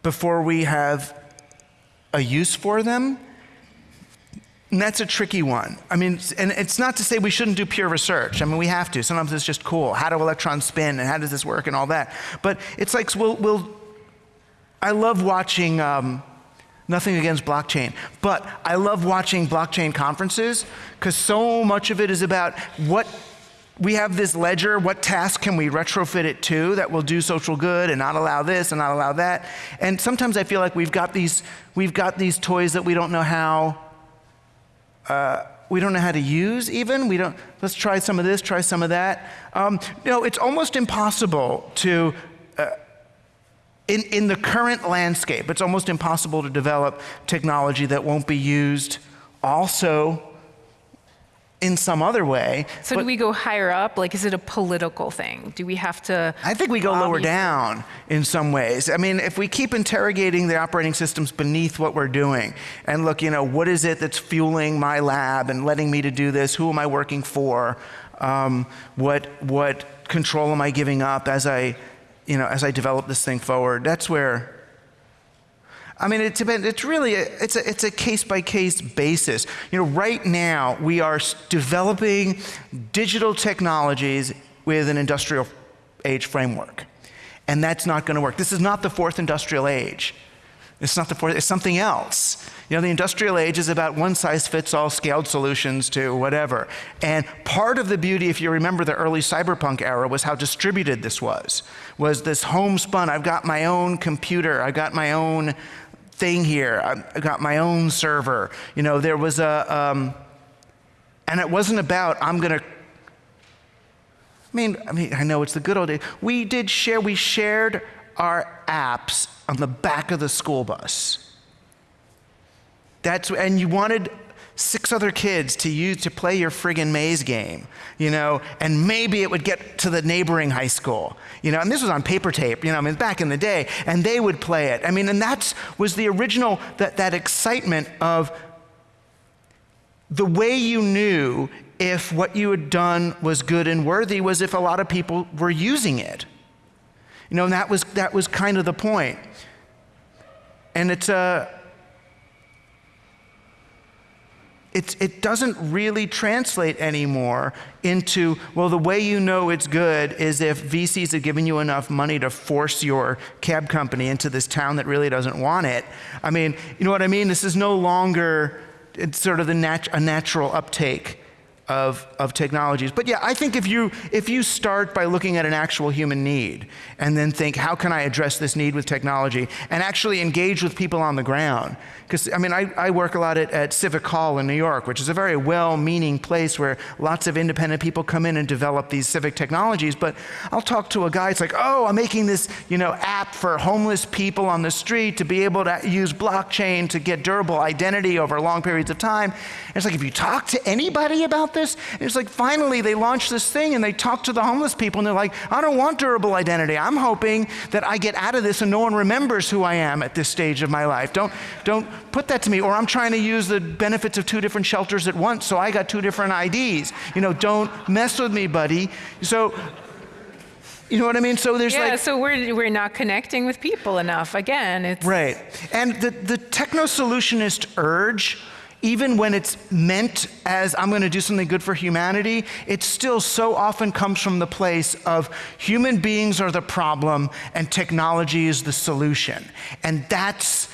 before we have a use for them. And that's a tricky one. I mean, and it's not to say we shouldn't do pure research. I mean, we have to. Sometimes it's just cool. How do electrons spin and how does this work and all that. But it's like, we'll, we'll I love watching, um, nothing against blockchain, but I love watching blockchain conferences because so much of it is about what we have this ledger, what task can we retrofit it to that will do social good and not allow this and not allow that? And sometimes I feel like we've got these, we've got these toys that we don't know how, uh, we don't know how to use even. We don't, let's try some of this, try some of that. Um, you know, it's almost impossible to, uh, in, in the current landscape, it's almost impossible to develop technology that won't be used also in some other way. So do we go higher up? Like, is it a political thing? Do we have to? I think we go lower down in some ways. I mean, if we keep interrogating the operating systems beneath what we're doing and look, you know, what is it that's fueling my lab and letting me to do this? Who am I working for? Um, what, what control am I giving up as I, you know, as I develop this thing forward? That's where I mean, it's, it's really, a, it's, a, it's a case by case basis. You know, right now we are developing digital technologies with an industrial age framework. And that's not going to work. This is not the fourth industrial age. It's not the fourth, it's something else. You know, the industrial age is about one size fits all scaled solutions to whatever. And part of the beauty, if you remember the early cyberpunk era, was how distributed this was. Was this homespun, I've got my own computer, I've got my own thing here. I got my own server. You know, there was a, um, and it wasn't about, I'm going to, I mean, I mean, I know it's the good old days. We did share, we shared our apps on the back of the school bus. That's, and you wanted six other kids to use to play your friggin' maze game, you know, and maybe it would get to the neighboring high school, you know, and this was on paper tape, you know, I mean, back in the day, and they would play it. I mean, and that was the original, that, that excitement of the way you knew if what you had done was good and worthy was if a lot of people were using it. You know, and that was, that was kind of the point. And it's a, it's, it doesn't really translate anymore into, well, the way you know it's good is if VCs have given you enough money to force your cab company into this town that really doesn't want it. I mean, you know what I mean? This is no longer, it's sort of the nat a natural uptake of, of technologies. But yeah, I think if you, if you start by looking at an actual human need and then think, how can I address this need with technology and actually engage with people on the ground? Because, I mean, I, I work a lot at, at Civic Hall in New York, which is a very well-meaning place where lots of independent people come in and develop these civic technologies. But I'll talk to a guy, it's like, oh, I'm making this, you know, app for homeless people on the street to be able to use blockchain to get durable identity over long periods of time. And it's like, if you talk to anybody about this? It's like finally they launched this thing and they talk to the homeless people and they're like, I don't want durable identity. I'm hoping that I get out of this and no one remembers who I am at this stage of my life. Don't, don't put that to me. Or I'm trying to use the benefits of two different shelters at once, so I got two different IDs. You know, don't mess with me, buddy. So you know what I mean? So there's yeah, like so we're we're not connecting with people enough. Again, it's right. And the the techno solutionist urge even when it's meant as I'm going to do something good for humanity, it still so often comes from the place of human beings are the problem and technology is the solution. And that's,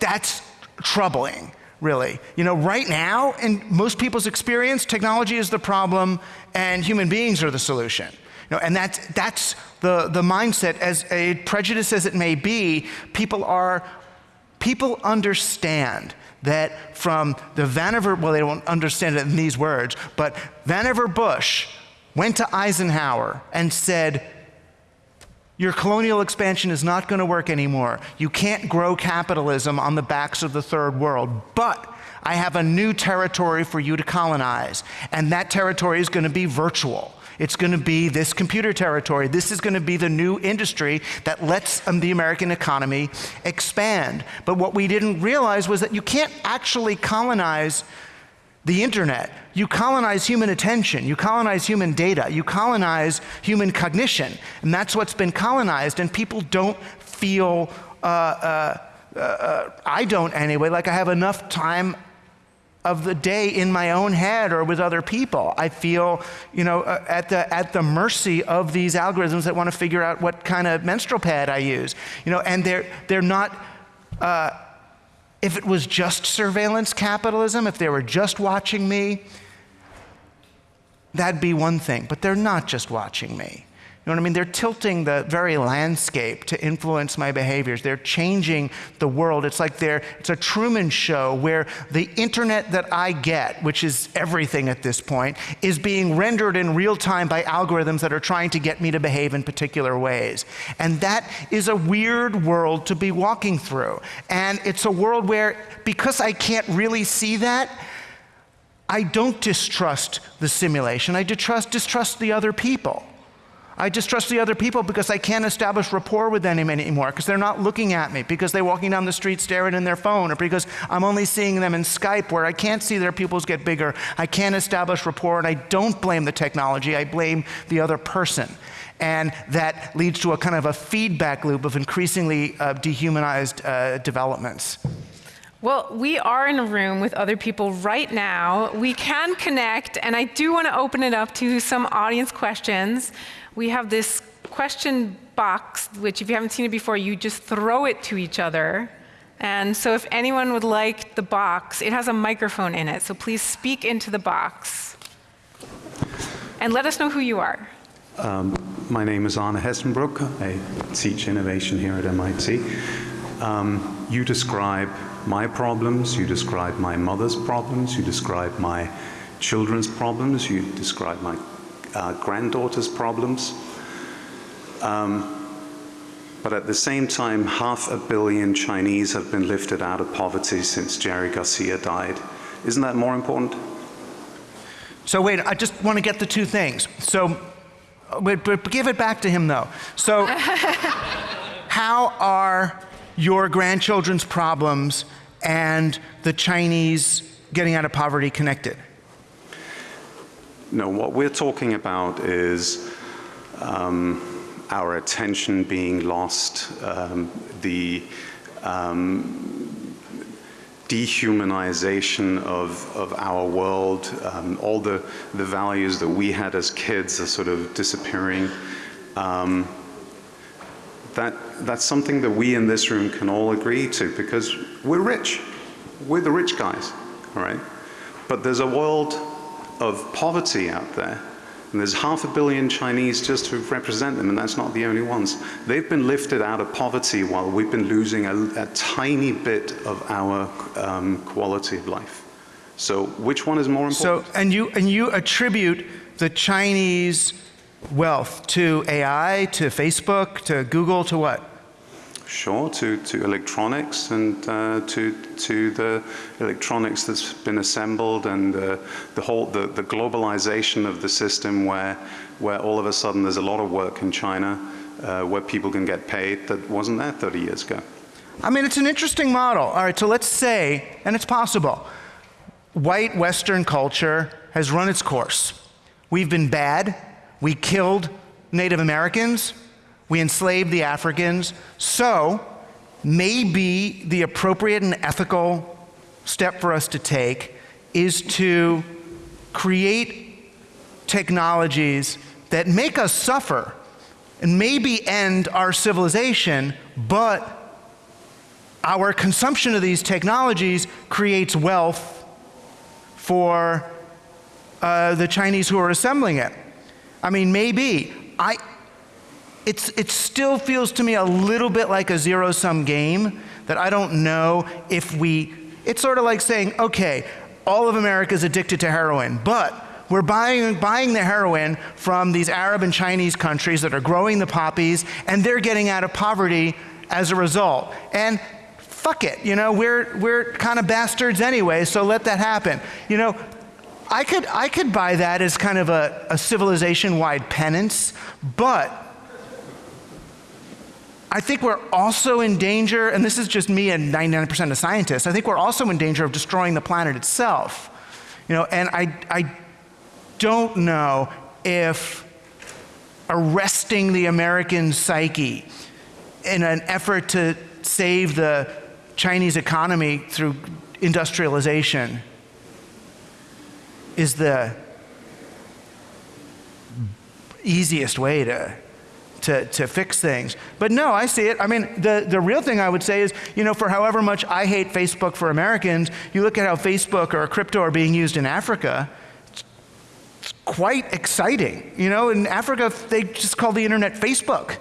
that's troubling, really. You know, right now, in most people's experience, technology is the problem and human beings are the solution. You know, and that's, that's the, the mindset, as a prejudice as it may be, people are, people understand that from the Vannevar, well, they don't understand it in these words, but Vannevar Bush went to Eisenhower and said, your colonial expansion is not going to work anymore. You can't grow capitalism on the backs of the third world. But I have a new territory for you to colonize, and that territory is going to be virtual. It's going to be this computer territory. This is going to be the new industry that lets um, the American economy expand. But what we didn't realize was that you can't actually colonize the internet. You colonize human attention, you colonize human data, you colonize human cognition, and that's what's been colonized, and people don't feel, uh, uh, uh, I don't anyway, like I have enough time of the day in my own head or with other people. I feel, you know, uh, at, the, at the mercy of these algorithms that want to figure out what kind of menstrual pad I use. You know, and they're, they're not, uh, if it was just surveillance capitalism, if they were just watching me, that'd be one thing. But they're not just watching me. You know what I mean? They're tilting the very landscape to influence my behaviors. They're changing the world. It's like they're, it's a Truman show where the internet that I get, which is everything at this point, is being rendered in real time by algorithms that are trying to get me to behave in particular ways. And that is a weird world to be walking through. And it's a world where, because I can't really see that, I don't distrust the simulation. I distrust, distrust the other people. I distrust the other people because I can't establish rapport with them anymore because they're not looking at me, because they're walking down the street staring in their phone, or because I'm only seeing them in Skype where I can't see their pupils get bigger. I can't establish rapport, and I don't blame the technology, I blame the other person. And that leads to a kind of a feedback loop of increasingly uh, dehumanized uh, developments. Well, we are in a room with other people right now. We can connect, and I do want to open it up to some audience questions we have this question box, which if you haven't seen it before, you just throw it to each other. And so if anyone would like the box, it has a microphone in it, so please speak into the box. And let us know who you are. Um, my name is Anna Hessenbrook. I teach innovation here at MIT. Um, you describe my problems, you describe my mother's problems, you describe my children's problems, you describe my uh, granddaughter's problems. Um, but at the same time, half a billion Chinese have been lifted out of poverty since Jerry Garcia died. Isn't that more important? So wait, I just want to get the two things. So, but, but give it back to him though. So, how are your grandchildren's problems and the Chinese getting out of poverty connected? No, what we're talking about is um, our attention being lost, um, the um, dehumanization of, of our world, um, all the, the values that we had as kids are sort of disappearing. Um, that, that's something that we in this room can all agree to because we're rich. We're the rich guys, all right? But there's a world of poverty out there. And there's half a billion Chinese just to represent them, and that's not the only ones. They've been lifted out of poverty while we've been losing a, a tiny bit of our um, quality of life. So which one is more important? So, and you, and you attribute the Chinese wealth to AI, to Facebook, to Google, to what? Sure, to, to electronics and uh, to, to the electronics that's been assembled and uh, the whole, the, the globalization of the system where, where all of a sudden there's a lot of work in China uh, where people can get paid that wasn't there 30 years ago. I mean, it's an interesting model. All right, so let's say, and it's possible, white Western culture has run its course. We've been bad. We killed Native Americans. We enslaved the Africans. So maybe the appropriate and ethical step for us to take is to create technologies that make us suffer and maybe end our civilization, but our consumption of these technologies creates wealth for uh, the Chinese who are assembling it. I mean, maybe. I, it's, it still feels to me a little bit like a zero sum game that I don't know if we, it's sort of like saying, okay, all of America is addicted to heroin, but We're buying, buying the heroin from these Arab and Chinese countries that are growing the poppies, and they're getting out of poverty as a result. And fuck it, you know, we're, we're kind of bastards anyway, so let that happen. You know, I could, I could buy that as kind of a, a civilization wide penance, but I think we're also in danger, and this is just me and 99% of scientists, I think we're also in danger of destroying the planet itself. You know, and I, I don't know if arresting the American psyche in an effort to save the Chinese economy through industrialization is the easiest way to, to, to fix things. But no, I see it. I mean, the, the real thing I would say is, you know, for however much I hate Facebook for Americans, you look at how Facebook or crypto are being used in Africa, it's quite exciting. You know, in Africa, they just call the internet Facebook.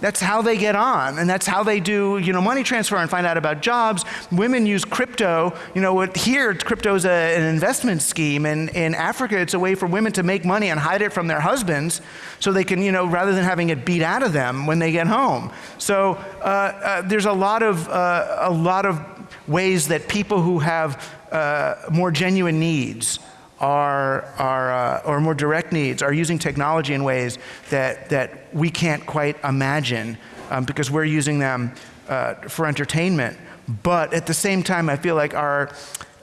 That's how they get on, and that's how they do, you know, money transfer and find out about jobs. Women use crypto. You know, here crypto is an investment scheme, and in Africa, it's a way for women to make money and hide it from their husbands, so they can, you know, rather than having it beat out of them when they get home. So uh, uh, there's a lot of uh, a lot of ways that people who have uh, more genuine needs are, are uh, or more direct needs are using technology in ways that, that we can't quite imagine um, because we're using them uh, for entertainment. But at the same time, I feel like our,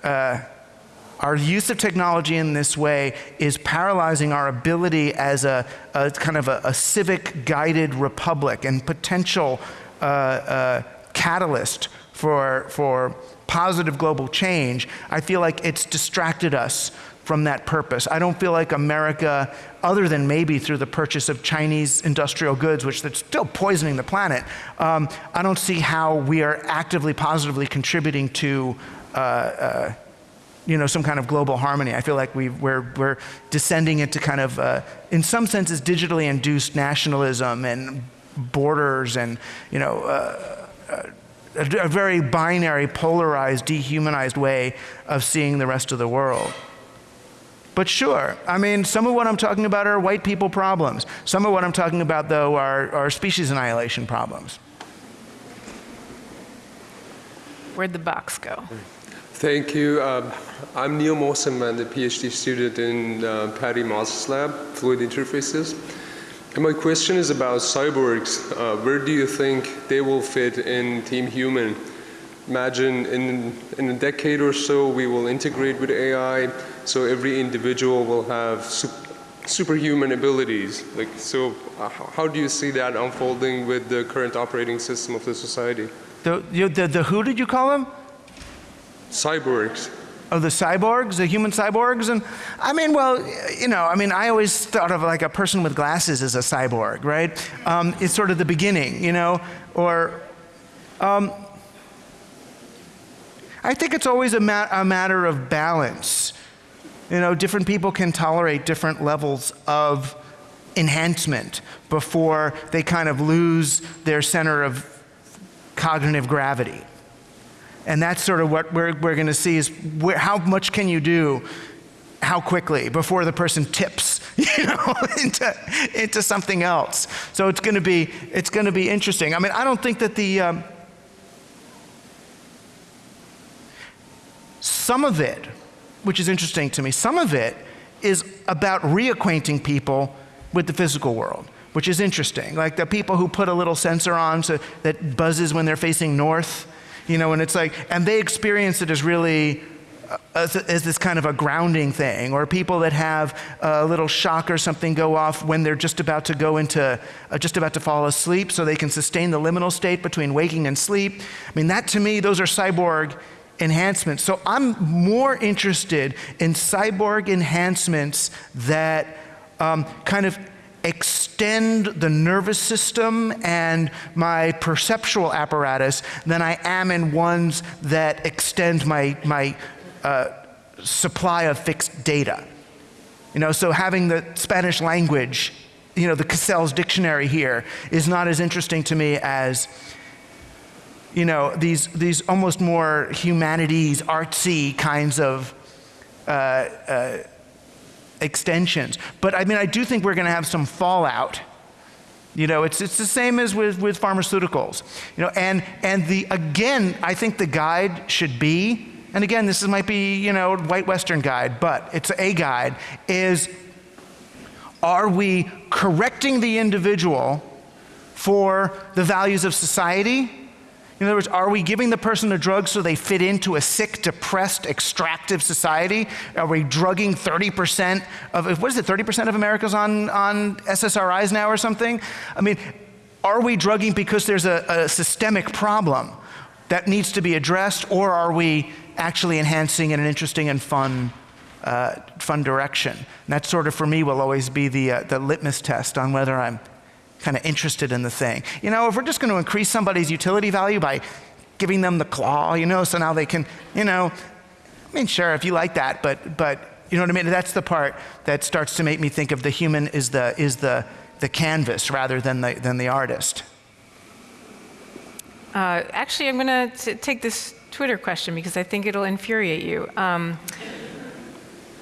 uh, our use of technology in this way is paralyzing our ability as a, a kind of a, a, civic guided republic and potential uh, uh, catalyst for, for positive global change. I feel like it's distracted us from that purpose. I don't feel like America, other than maybe through the purchase of Chinese industrial goods, which they're still poisoning the planet, um, I don't see how we are actively, positively contributing to. Uh, uh, you know, some kind of global harmony. I feel like we, we're, we're descending into kind of, uh, in some senses, digitally induced nationalism and borders and, you know, uh, uh, a, a very binary, polarized, dehumanized way of seeing the rest of the world. But sure, I mean, some of what I'm talking about are white people problems. Some of what I'm talking about, though, are, are species annihilation problems. Where'd the box go? Thank you. Uh, I'm Neil Mawson. I'm a PhD student in uh, Pattie Maes's lab, Fluid Interfaces. And my question is about cyborgs. Uh, where do you think they will fit in Team Human? Imagine in, in a decade or so, we will integrate with AI so every individual will have superhuman abilities. Like, so uh, how do you see that unfolding with the current operating system of the society? The, you, the, the who did you call them? Cyborgs. Oh, the cyborgs, the human cyborgs? And I mean, well, you know, I mean, I always thought of like a person with glasses as a cyborg, right? Um, it's sort of the beginning, you know, or um, I think it's always a, ma a matter of balance. You know, different people can tolerate different levels of enhancement before they kind of lose their center of cognitive gravity. And that's sort of what we're, we're going to see is where, how much can you do, how quickly, before the person tips, you know, into, into something else. So it's going to be, it's going to be interesting. I mean, I don't think that the, um, some of it which is interesting to me. Some of it is about reacquainting people with the physical world, which is interesting. Like the people who put a little sensor on so that buzzes when they're facing north, you know, and it's like, and they experience it as really uh, as, as, this kind of a grounding thing, or people that have a little shock or something go off when they're just about to go into, uh, just about to fall asleep, so they can sustain the liminal state between waking and sleep. I mean, that to me, those are cyborg enhancements. So I'm more interested in cyborg enhancements that um, kind of extend the nervous system and my perceptual apparatus than I am in ones that extend my, my uh, supply of fixed data. You know, so having the Spanish language, you know, the Cassell's dictionary here is not as interesting to me as you know, these, these almost more humanities, artsy kinds of uh, uh, extensions. But I mean, I do think we're going to have some fallout. You know, it's, it's the same as with, with pharmaceuticals. You know, and, and the, again, I think the guide should be, and again, this might be, you know, white Western guide, but it's a guide, is are we correcting the individual for the values of society? In other words, are we giving the person a drug so they fit into a sick, depressed, extractive society? Are we drugging 30% of, what is it, 30% of America's on, on SSRIs now or something? I mean, are we drugging because there's a, a systemic problem that needs to be addressed, or are we actually enhancing in an interesting and fun, uh, fun direction? And that sort of, for me, will always be the, uh, the litmus test on whether I'm kind of interested in the thing. You know, if we're just going to increase somebody's utility value by giving them the claw, you know, so now they can, you know, I mean, sure, if you like that, but, but you know what I mean? That's the part that starts to make me think of the human is the, is the, the canvas rather than the, than the artist. Uh, actually, I'm going to take this Twitter question because I think it'll infuriate you. Um,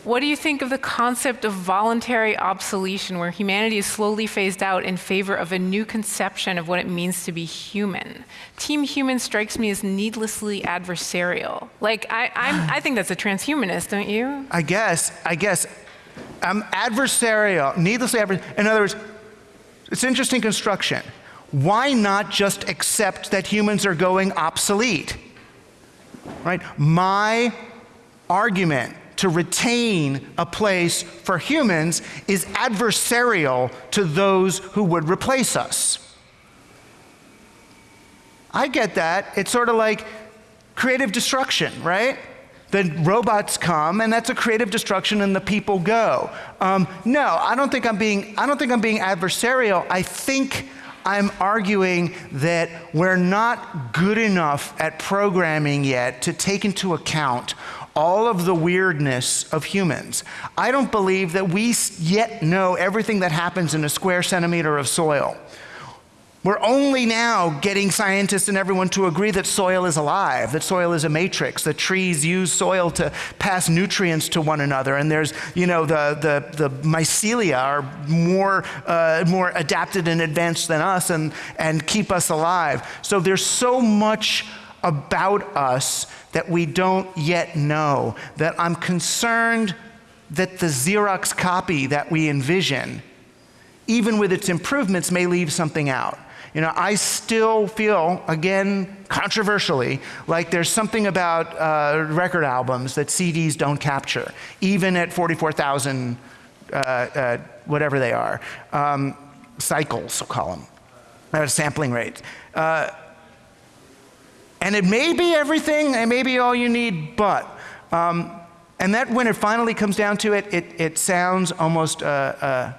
what do you think of the concept of voluntary obsolescence, where humanity is slowly phased out in favor of a new conception of what it means to be human? Team Human strikes me as needlessly adversarial. Like, I, I think that's a transhumanist, don't you? I guess, I guess. I'm adversarial, needlessly adversarial. In other words, it's interesting construction. Why not just accept that humans are going obsolete? Right? My argument to retain a place for humans is adversarial to those who would replace us. I get that. It's sort of like creative destruction, right? The robots come, and that's a creative destruction, and the people go. Um, no, I don't think I'm being. I don't think I'm being adversarial. I think I'm arguing that we're not good enough at programming yet to take into account all of the weirdness of humans. I don't believe that we yet know everything that happens in a square centimeter of soil. We're only now getting scientists and everyone to agree that soil is alive, that soil is a matrix, that trees use soil to pass nutrients to one another, and there's, you know, the, the, the mycelia are more, uh, more adapted and advanced than us and, and keep us alive. So there's so much about us that we don't yet know, that I'm concerned that the Xerox copy that we envision, even with its improvements, may leave something out. You know, I still feel, again, controversially, like there's something about uh, record albums that CDs don't capture, even at 44,000, uh, uh, whatever they are, um, cycles, we'll call them, uh, sampling rates. And it may be everything, it may be all you need, but. Um, and that, when it finally comes down to it, it, it sounds almost uh, uh,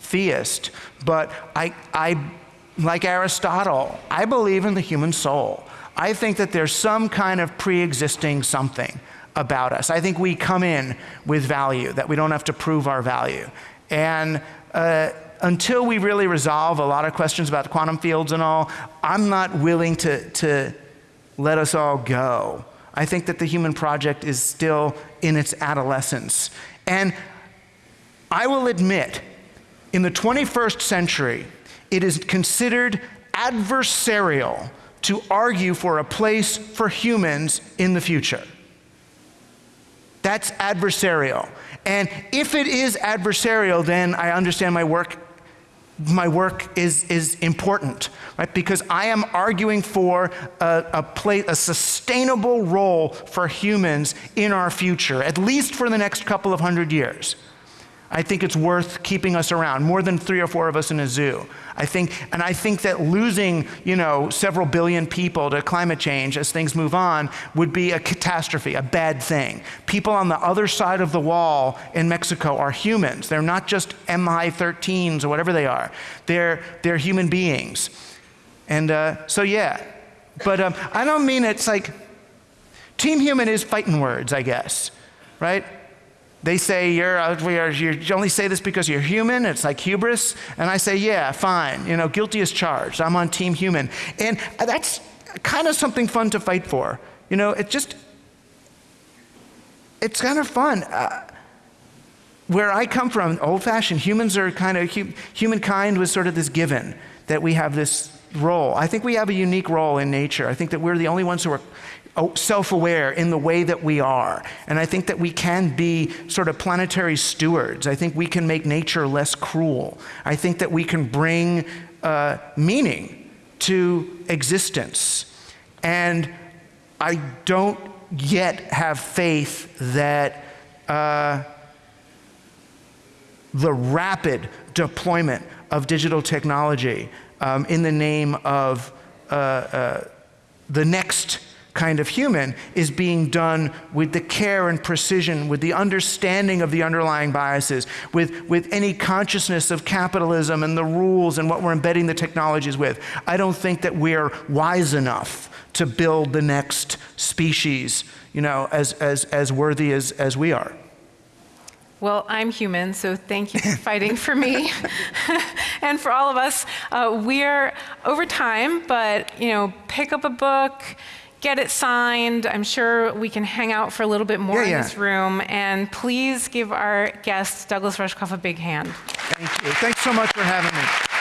theist. But I, I, like Aristotle, I believe in the human soul. I think that there's some kind of pre existing something about us. I think we come in with value, that we don't have to prove our value. And uh, until we really resolve a lot of questions about quantum fields and all, I'm not willing to, to let us all go. I think that the human project is still in its adolescence. And I will admit, in the 21st century, it is considered adversarial to argue for a place for humans in the future. That's adversarial. And if it is adversarial, then I understand my work my work is, is important, right? Because I am arguing for a, a, play, a sustainable role for humans in our future, at least for the next couple of hundred years. I think it's worth keeping us around, more than three or four of us in a zoo. I think, and I think that losing, you know, several billion people to climate change as things move on would be a catastrophe, a bad thing. People on the other side of the wall in Mexico are humans. They're not just MS-13s or whatever they are. They're, they're human beings. And uh, so, yeah. But um, I don't mean it's like, Team Human is fighting words, I guess, right? They say, you're, uh, are, you only say this because you're human. It's like hubris. And I say, yeah, fine. You know, guilty as charged. I'm on team human. And that's kind of something fun to fight for. You know, it just, it's kind of fun. Uh, where I come from, old fashioned, humans are kind of, hu- humankind was sort of this given that we have this role. I think we have a unique role in nature. I think that we're the only ones who are self aware in the way that we are. And I think that we can be sort of planetary stewards. I think we can make nature less cruel. I think that we can bring uh, meaning to existence. And I don't yet have faith that. Uh, the rapid deployment of digital technology um, in the name of uh, uh, the next kind of human is being done with the care and precision, with the understanding of the underlying biases, with, with any consciousness of capitalism and the rules and what we're embedding the technologies with. I don't think that we're wise enough to build the next species, you know, as, as, as worthy as, as we are. Well, I'm human, so thank you for fighting for me and for all of us. Uh, we're over time, but you know, pick up a book, get it signed. I'm sure we can hang out for a little bit more Yeah, in yeah. this room. And please give our guest Douglas Rushkoff a big hand. Thank you. Thanks so much for having me.